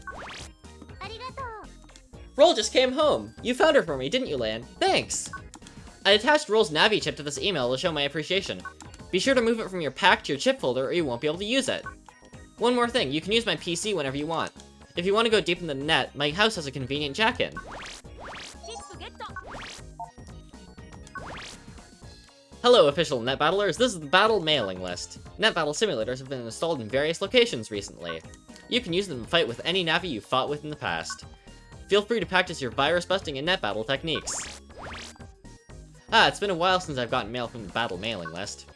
Speaker 1: Roll just came home. You found her for me, didn't you, Lan? Thanks. I attached Roll's Navi chip to this email to show my appreciation. Be sure to move it from your pack to your chip folder or you won't be able to use it. One more thing, you can use my PC whenever you want. If you want to go deep in the net, my house has a convenient jack-in. Hello, official net battlers. This is the battle mailing list. Net battle simulators have been installed in various locations recently. You can use them to fight with any Navi you've fought with in the past. Feel free to practice your virus busting and net battle techniques. Ah, it's been a while since I've gotten mail from the battle mailing list.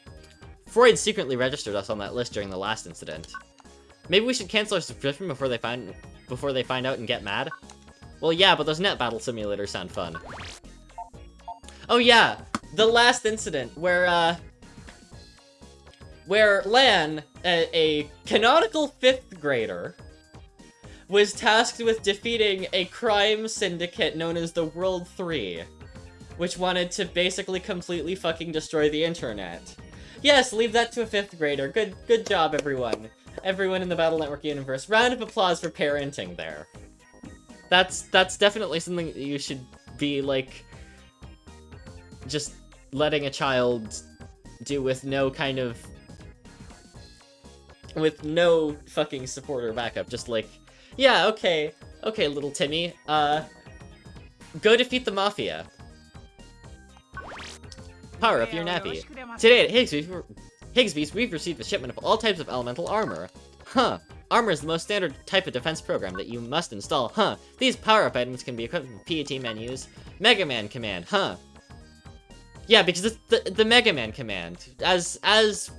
Speaker 1: Freud secretly registered us on that list during the last incident. Maybe we should cancel our subscription before they find before they find out and get mad? Well, yeah, but those net battle simulators sound fun. Oh yeah, the last incident where, uh, where Lan, a, a canonical fifth grader, was tasked with defeating a crime syndicate known as the World 3, which wanted to basically completely fucking destroy the internet. Yes, leave that to a fifth grader. Good good job, everyone. Everyone in the Battle Network universe. Round of applause for parenting there. That's that's definitely something that you should be, like, just letting a child do with no kind of... With no fucking support or backup, just like, yeah, okay, okay, little Timmy, uh, go defeat the Mafia. Power up your Navi. Today at Higsby's, Higsby's, we've received a shipment of all types of elemental armor. Huh. Armor is the most standard type of defense program that you must install. Huh. These power-up items can be equipped with PET menus. Mega Man command. Huh. Yeah, because it's the, the Mega Man command. As, as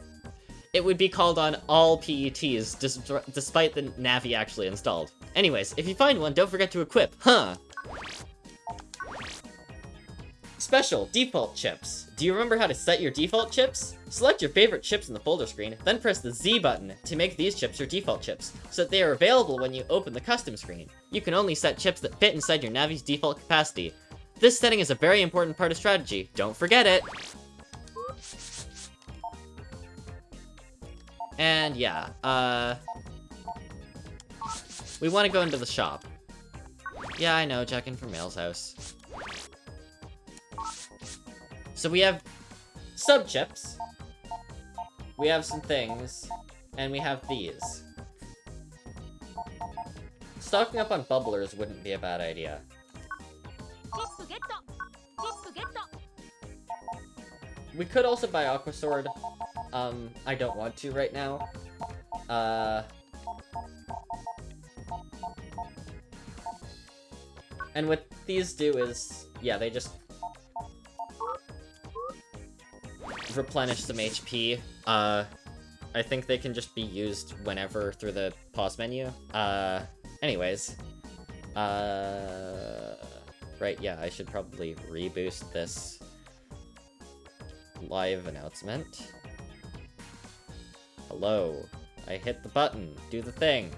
Speaker 1: it would be called on all PETs, dis despite the Navi actually installed. Anyways, if you find one, don't forget to equip, huh? Special, default chips. Do you remember how to set your default chips? Select your favorite chips in the folder screen, then press the Z button to make these chips your default chips, so that they are available when you open the custom screen. You can only set chips that fit inside your Navi's default capacity. This setting is a very important part of strategy. Don't forget it! And yeah, uh... We want to go into the shop. Yeah, I know, checking for Mayl's house. So we have sub chips. We have some things. And we have these. Stocking up on bubblers wouldn't be a bad idea. We could also buy Aqua Sword. Um, I don't want to right now. Uh... And what these do is, yeah, they just replenish some HP. Uh, I think they can just be used whenever through the pause menu. Uh, anyways. Uh, right, yeah, I should probably reboost this live announcement. Hello. I hit the button. Do the thing.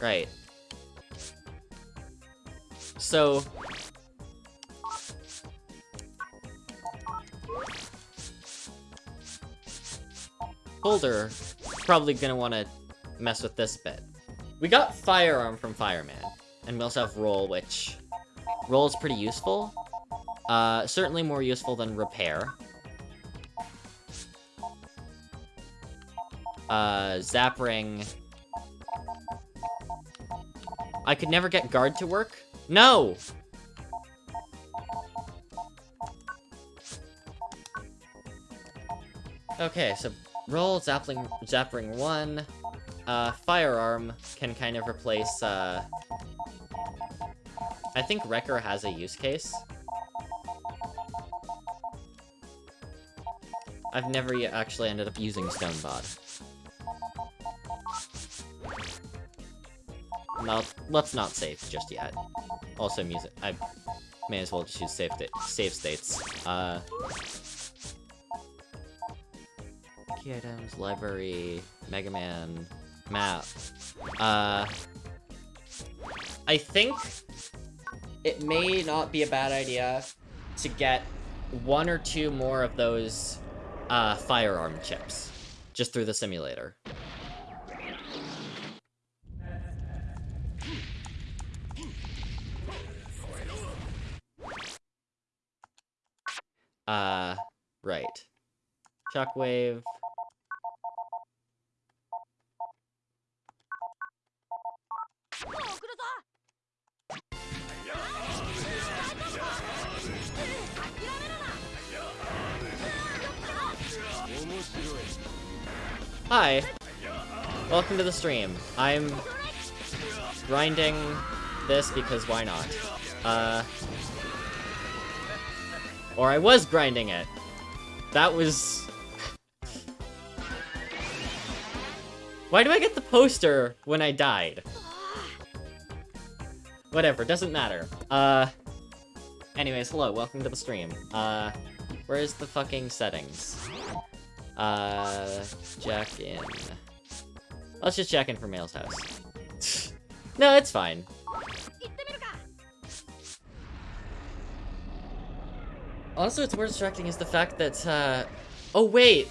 Speaker 1: Right. So... Boulder, probably gonna want to mess with this bit. We got Firearm from Fireman, and we also have Roll, which... Roll is pretty useful. Uh, certainly more useful than Repair. Uh, Zap Ring I could never get guard to work? No! Okay, so roll Zapling, Zapring 1. Uh, Firearm can kind of replace, uh... I think Wrecker has a use case. I've never yet actually ended up using Stonebot. No, let's not save just yet. Also, music. I may as well just use save, save states. Uh, key items, library, Mega Man, map. Uh, I think it may not be a bad idea to get one or two more of those uh, firearm chips just through the simulator. Uh, right. Shockwave. Hi! Welcome to the stream. I'm grinding this because why not? Uh, or I was grinding it. That was... Why do I get the poster when I died? Whatever, doesn't matter. Uh... Anyways, hello, welcome to the stream. Uh, where's the fucking settings? Uh, jack in. Let's just jack in for Mayl's house. no, it's fine. Also, it's more distracting is the fact that, uh... Oh, wait!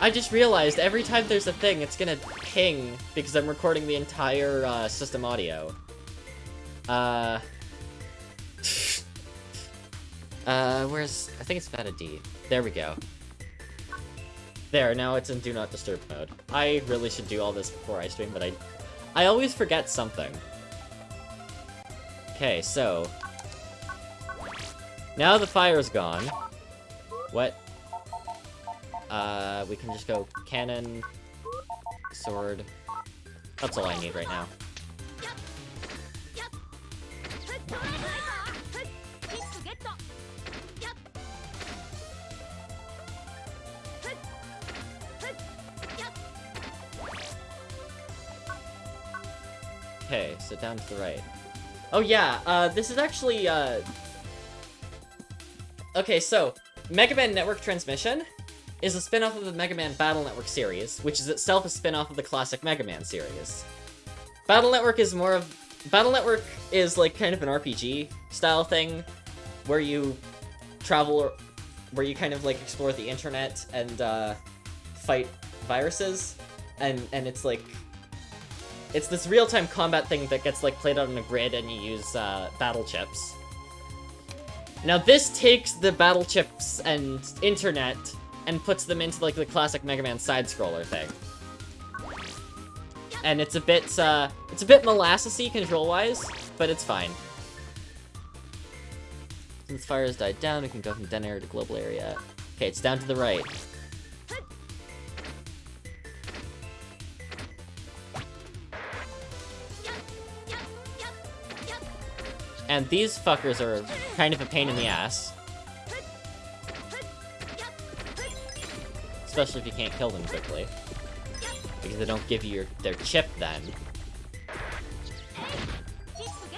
Speaker 1: I just realized every time there's a thing, it's gonna ping because I'm recording the entire, uh, system audio. Uh... uh, where's... I think it's Beta D. There we go. There, now it's in Do Not Disturb mode. I really should do all this before I stream, but I... I always forget something. Okay, so... Now the fire's gone. What? Uh, we can just go cannon, sword. That's all I need right now. Okay, so down to the right. Oh yeah, uh, this is actually, uh... Okay, so, Mega Man Network Transmission is a spin-off of the Mega Man Battle Network series, which is itself a spin-off of the classic Mega Man series. Battle Network is more of... Battle Network is, like, kind of an RPG style thing, where you travel, where you kind of, like, explore the internet and, uh, fight viruses, and, and it's, like, it's this real-time combat thing that gets, like, played out on a grid and you use, uh, battle chips. Now this takes the battle chips and internet and puts them into, like, the classic Mega Man side-scroller thing. And it's a bit, uh, it's a bit molassesy control-wise, but it's fine. Since fire has died down, we can go from den area to global area. Okay, it's down to the right. And these fuckers are kind of a pain in the ass. Especially if you can't kill them quickly. Because they don't give you your, their chip then.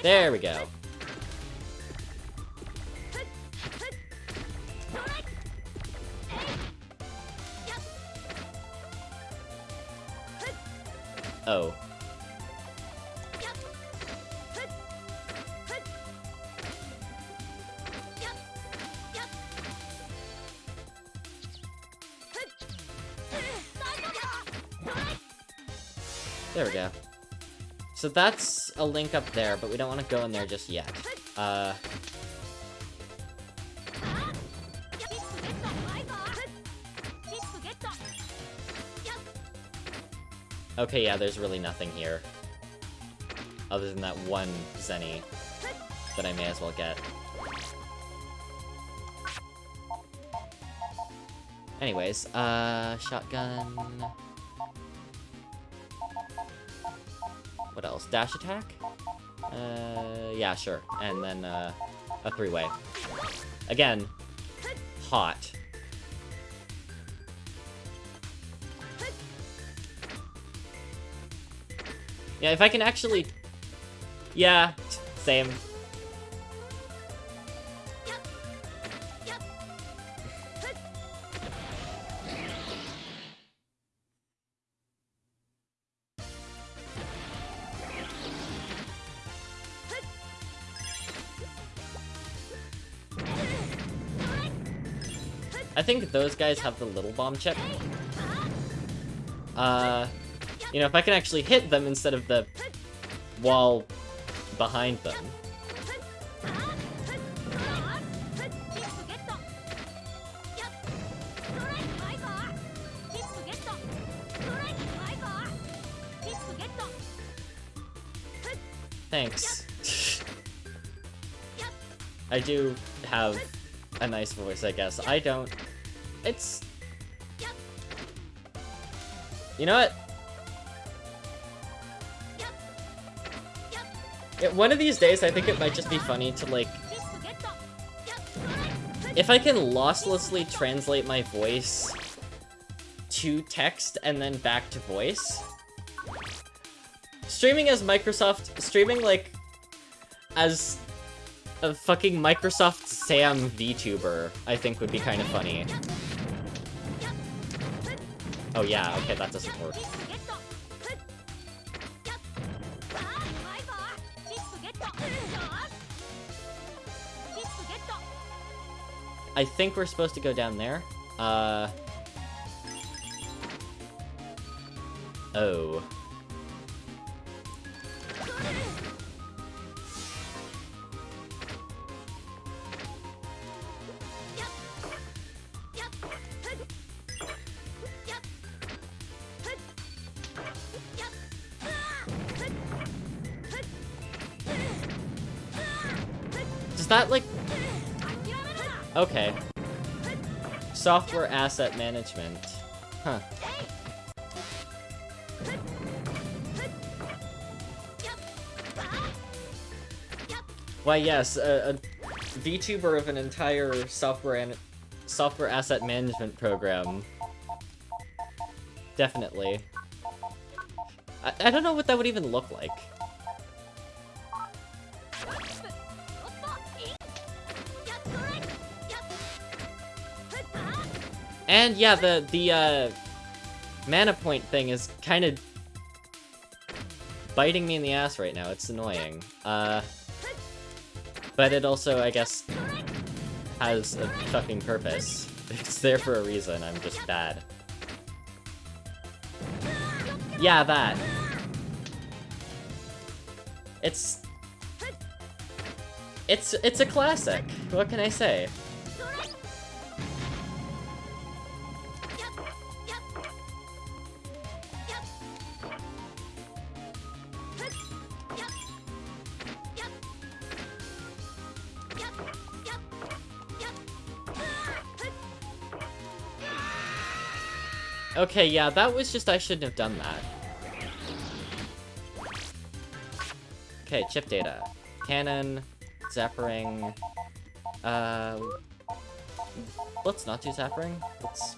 Speaker 1: There we go. Oh. So that's a link up there, but we don't want to go in there just yet. Uh... Okay, yeah, there's really nothing here. Other than that one Zenny that I may as well get. Anyways, uh, shotgun... What else? Dash attack? Uh, yeah, sure. And then, uh, a three-way. Again, hot. Yeah, if I can actually... Yeah, same. Think those guys have the little bomb chip. Uh, you know, if I can actually hit them instead of the wall behind them. Thanks. I do have a nice voice, I guess. I don't. It's... You know what? Yeah, one of these days, I think it might just be funny to, like... If I can losslessly translate my voice to text and then back to voice... Streaming as Microsoft... Streaming, like, as a fucking Microsoft Sam VTuber, I think would be kind of funny. Oh yeah, okay, that doesn't work. I think we're supposed to go down there. Uh... Oh. Okay. Software asset management. Huh. Why, yes, a, a VTuber of an entire software software asset management program. Definitely. I, I don't know what that would even look like. And yeah, the, the, uh, mana point thing is kind of biting me in the ass right now. It's annoying. Uh, but it also, I guess, has a fucking purpose. It's there for a reason, I'm just bad. Yeah, that. It's... It's, it's a classic. What can I say? Okay, yeah, that was just I shouldn't have done that. Okay, chip data. Cannon, Zappering, uh... Let's not do Zappering. Let's...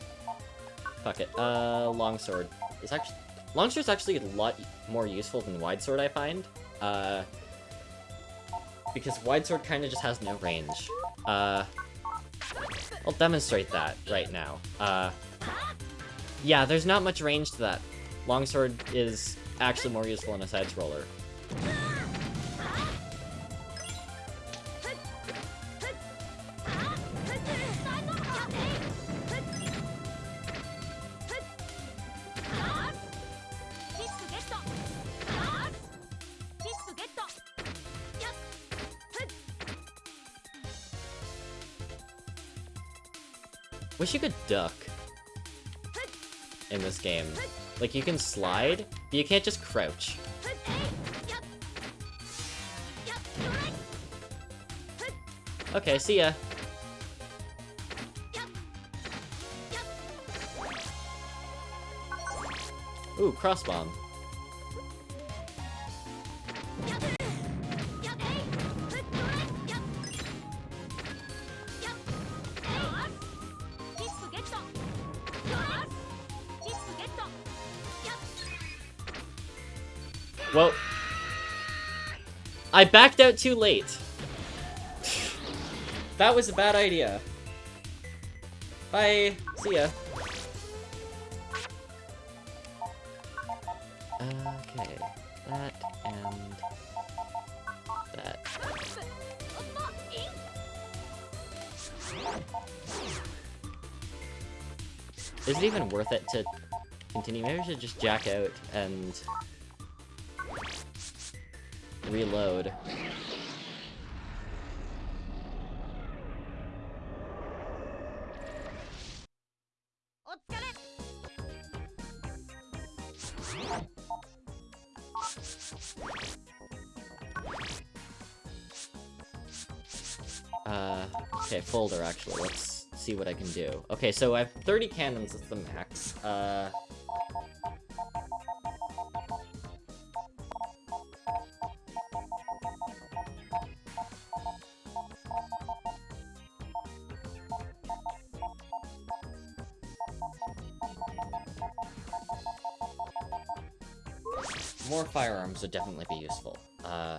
Speaker 1: Fuck it. Uh, Longsword. It's actually... Longsword's actually a lot more useful than Wide Sword, I find. Uh... Because Wide Sword kind of just has no range. Uh... I'll demonstrate that right now. Uh... Yeah, there's not much range to that. Longsword is actually more useful in a side-scroller. Wish you could duck in this game. Like, you can slide, but you can't just crouch. Okay, see ya. Ooh, cross bomb. I backed out too late. that was a bad idea. Bye. See ya. Okay, that and that. Is it even worth it to continue? Maybe I should just jack out and reload. Uh, okay, folder, actually. Let's see what I can do. Okay, so I have 30 cannons as the max. Uh... definitely be useful. Uh...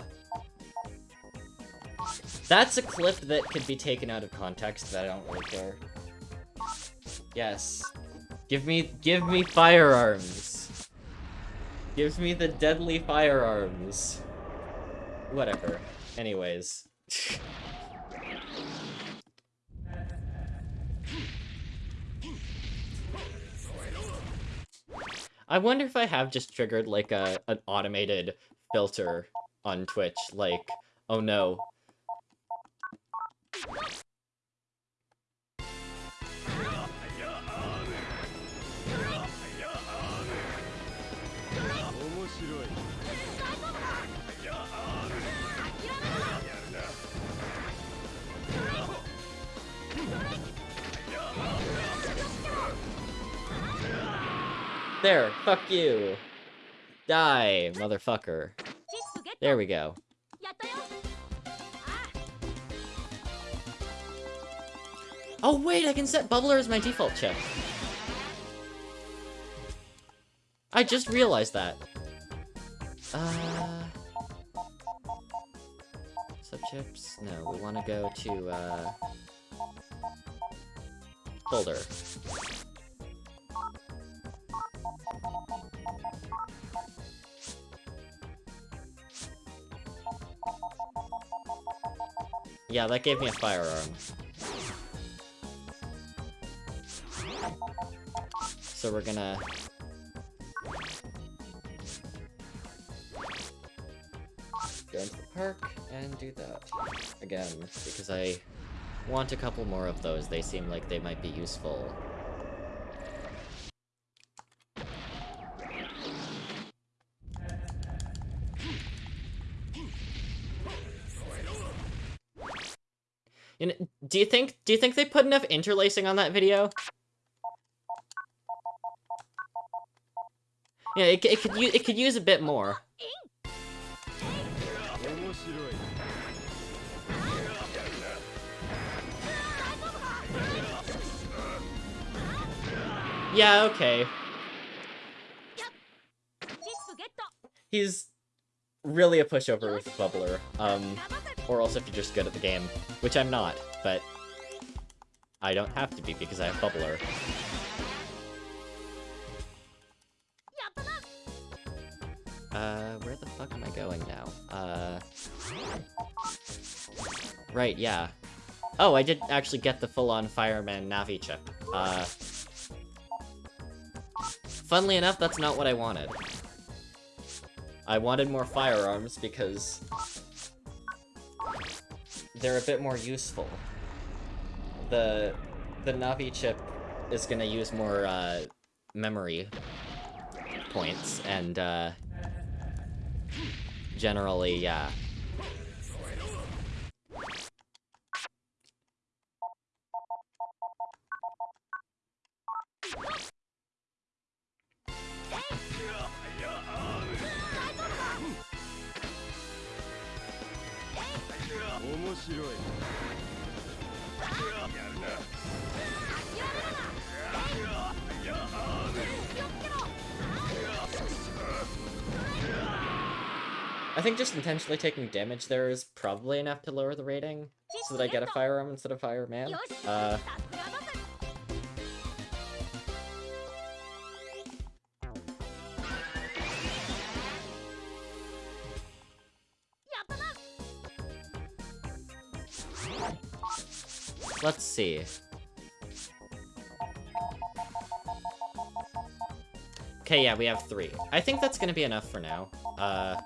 Speaker 1: That's a clip that could be taken out of context, but I don't really care. Yes. Give me- give me firearms! Give me the deadly firearms. Whatever. Anyways. I wonder if I have just triggered, like, a an automated filter on Twitch, like, oh no, There, fuck you. Die, motherfucker. There we go. Oh wait, I can set Bubbler as my default chip. I just realized that. Uh... Subchips? No, we want to go to, uh... Folder. Yeah, that gave me a firearm. So we're gonna... Go into the park and do that. Again, because I want a couple more of those. They seem like they might be useful. You know, do you think do you think they put enough interlacing on that video? Yeah, it, it could it could use a bit more. Yeah, okay. He's really a pushover with Bubbler. Um, or else if you're just good at the game, which I'm not, but I don't have to be because I have Bubbler. Uh, where the fuck am I going now? Uh... Right, yeah. Oh, I did actually get the full-on Fireman Navi chip. Uh... Funnily enough, that's not what I wanted. I wanted more firearms because they're a bit more useful. The the Navi chip is gonna use more uh, memory points, and uh, generally, yeah. Intentionally taking damage there is probably enough to lower the rating, so that I get a firearm instead of fireman. Uh, Let's see. Okay, yeah, we have three. I think that's gonna be enough for now. Uh...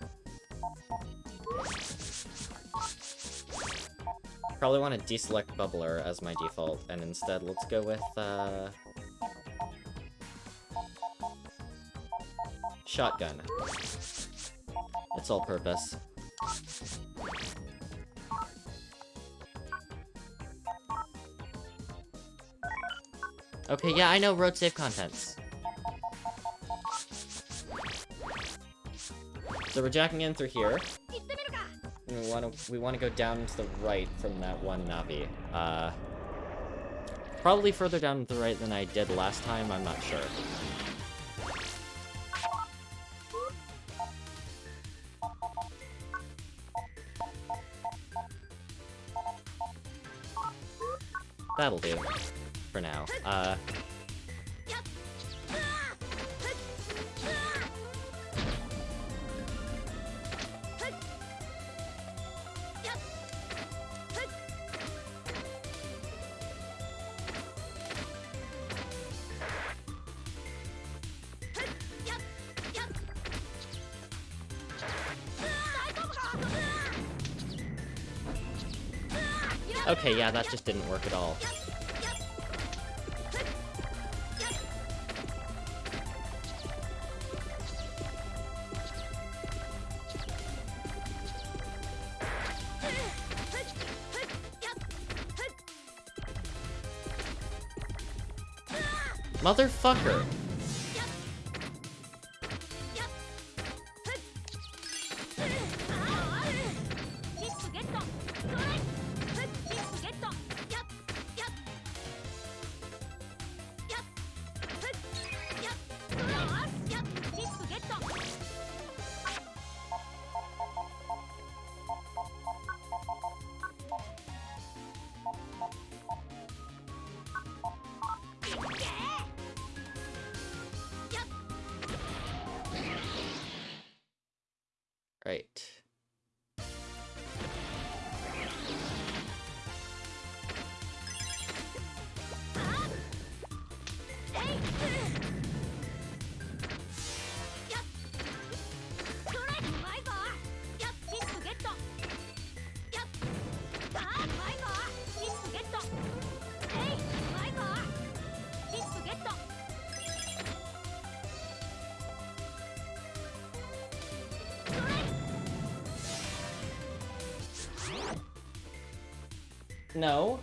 Speaker 1: Probably want to deselect Bubbler as my default, and instead let's go with, uh... Shotgun. It's all purpose. Okay, yeah, I know road safe contents. So we're jacking in through here. We want to we want to go down to the right from that one Navi. Uh, probably further down to the right than I did last time. I'm not sure. That'll do for now. Uh, yeah, that just didn't work at all. Motherfucker! No.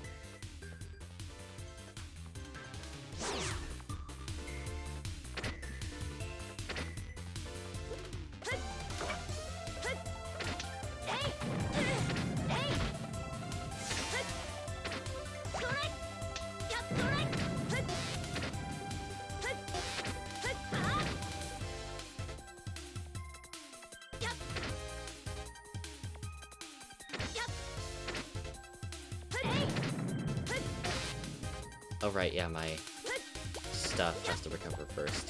Speaker 1: Yeah, my stuff has to recover first.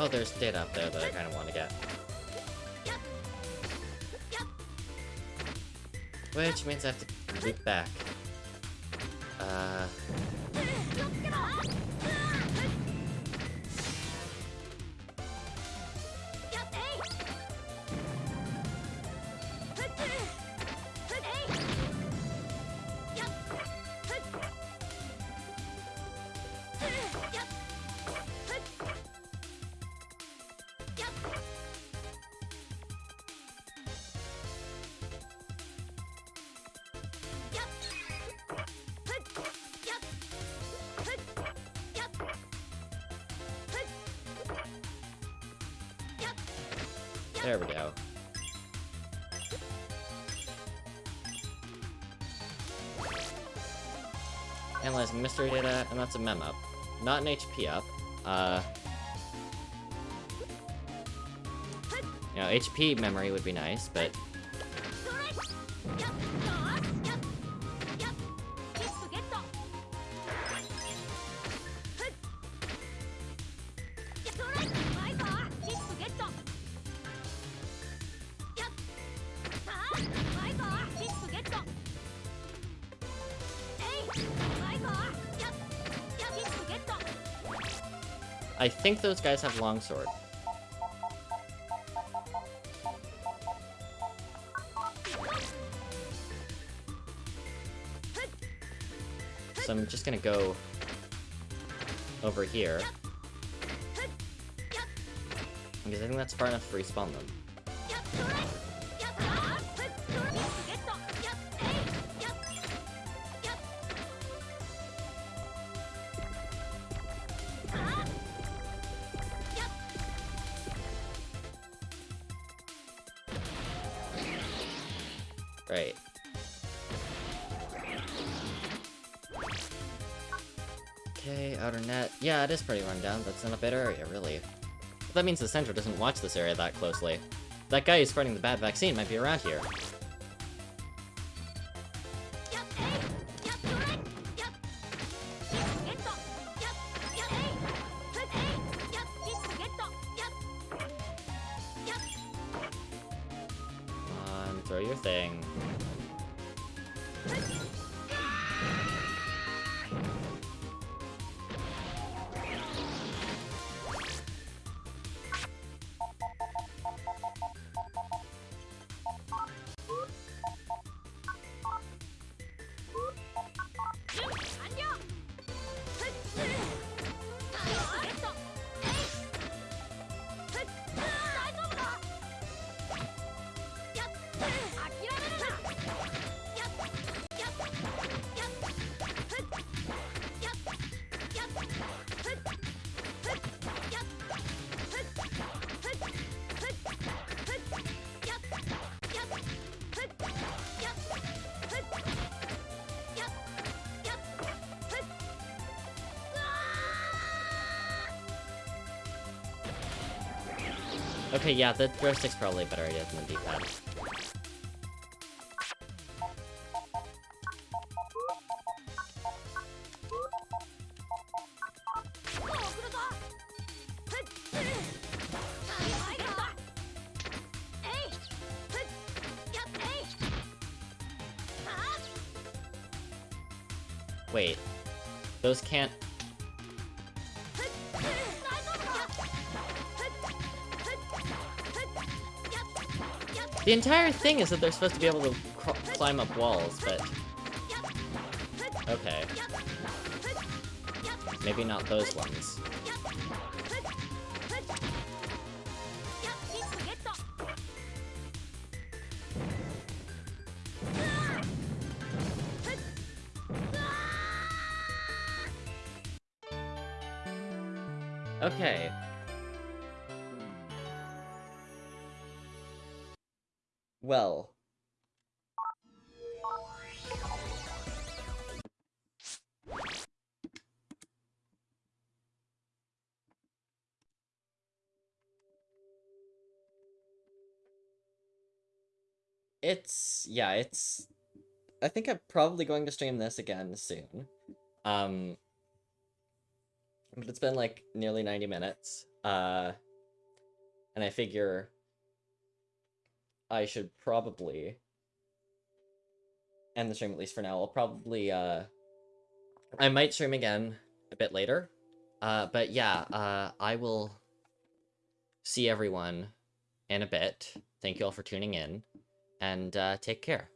Speaker 1: Oh, there's data up there that I kind of want to get. Which means I have to loop back. Uh... that's a mem up. Not an HP up. Uh... You know, HP memory would be nice, but... think those guys have longsword. So I'm just gonna go over here. Because I think that's far enough to respawn them. Yeah, it is pretty run down, but in a bad area, really. But that means the center doesn't watch this area that closely. That guy who's spreading the bad vaccine might be around here. Okay, yeah, the joystick's probably a better idea than the D-pad. Wait. Those can't... The entire thing is that they're supposed to be able to climb up walls, but... Okay. Maybe not those ones. Probably going to stream this again soon. Um, but it's been like nearly 90 minutes. Uh, and I figure I should probably end the stream at least for now. I'll probably, uh, I might stream again a bit later. Uh, but yeah, uh, I will see everyone in a bit. Thank you all for tuning in, and uh, take care.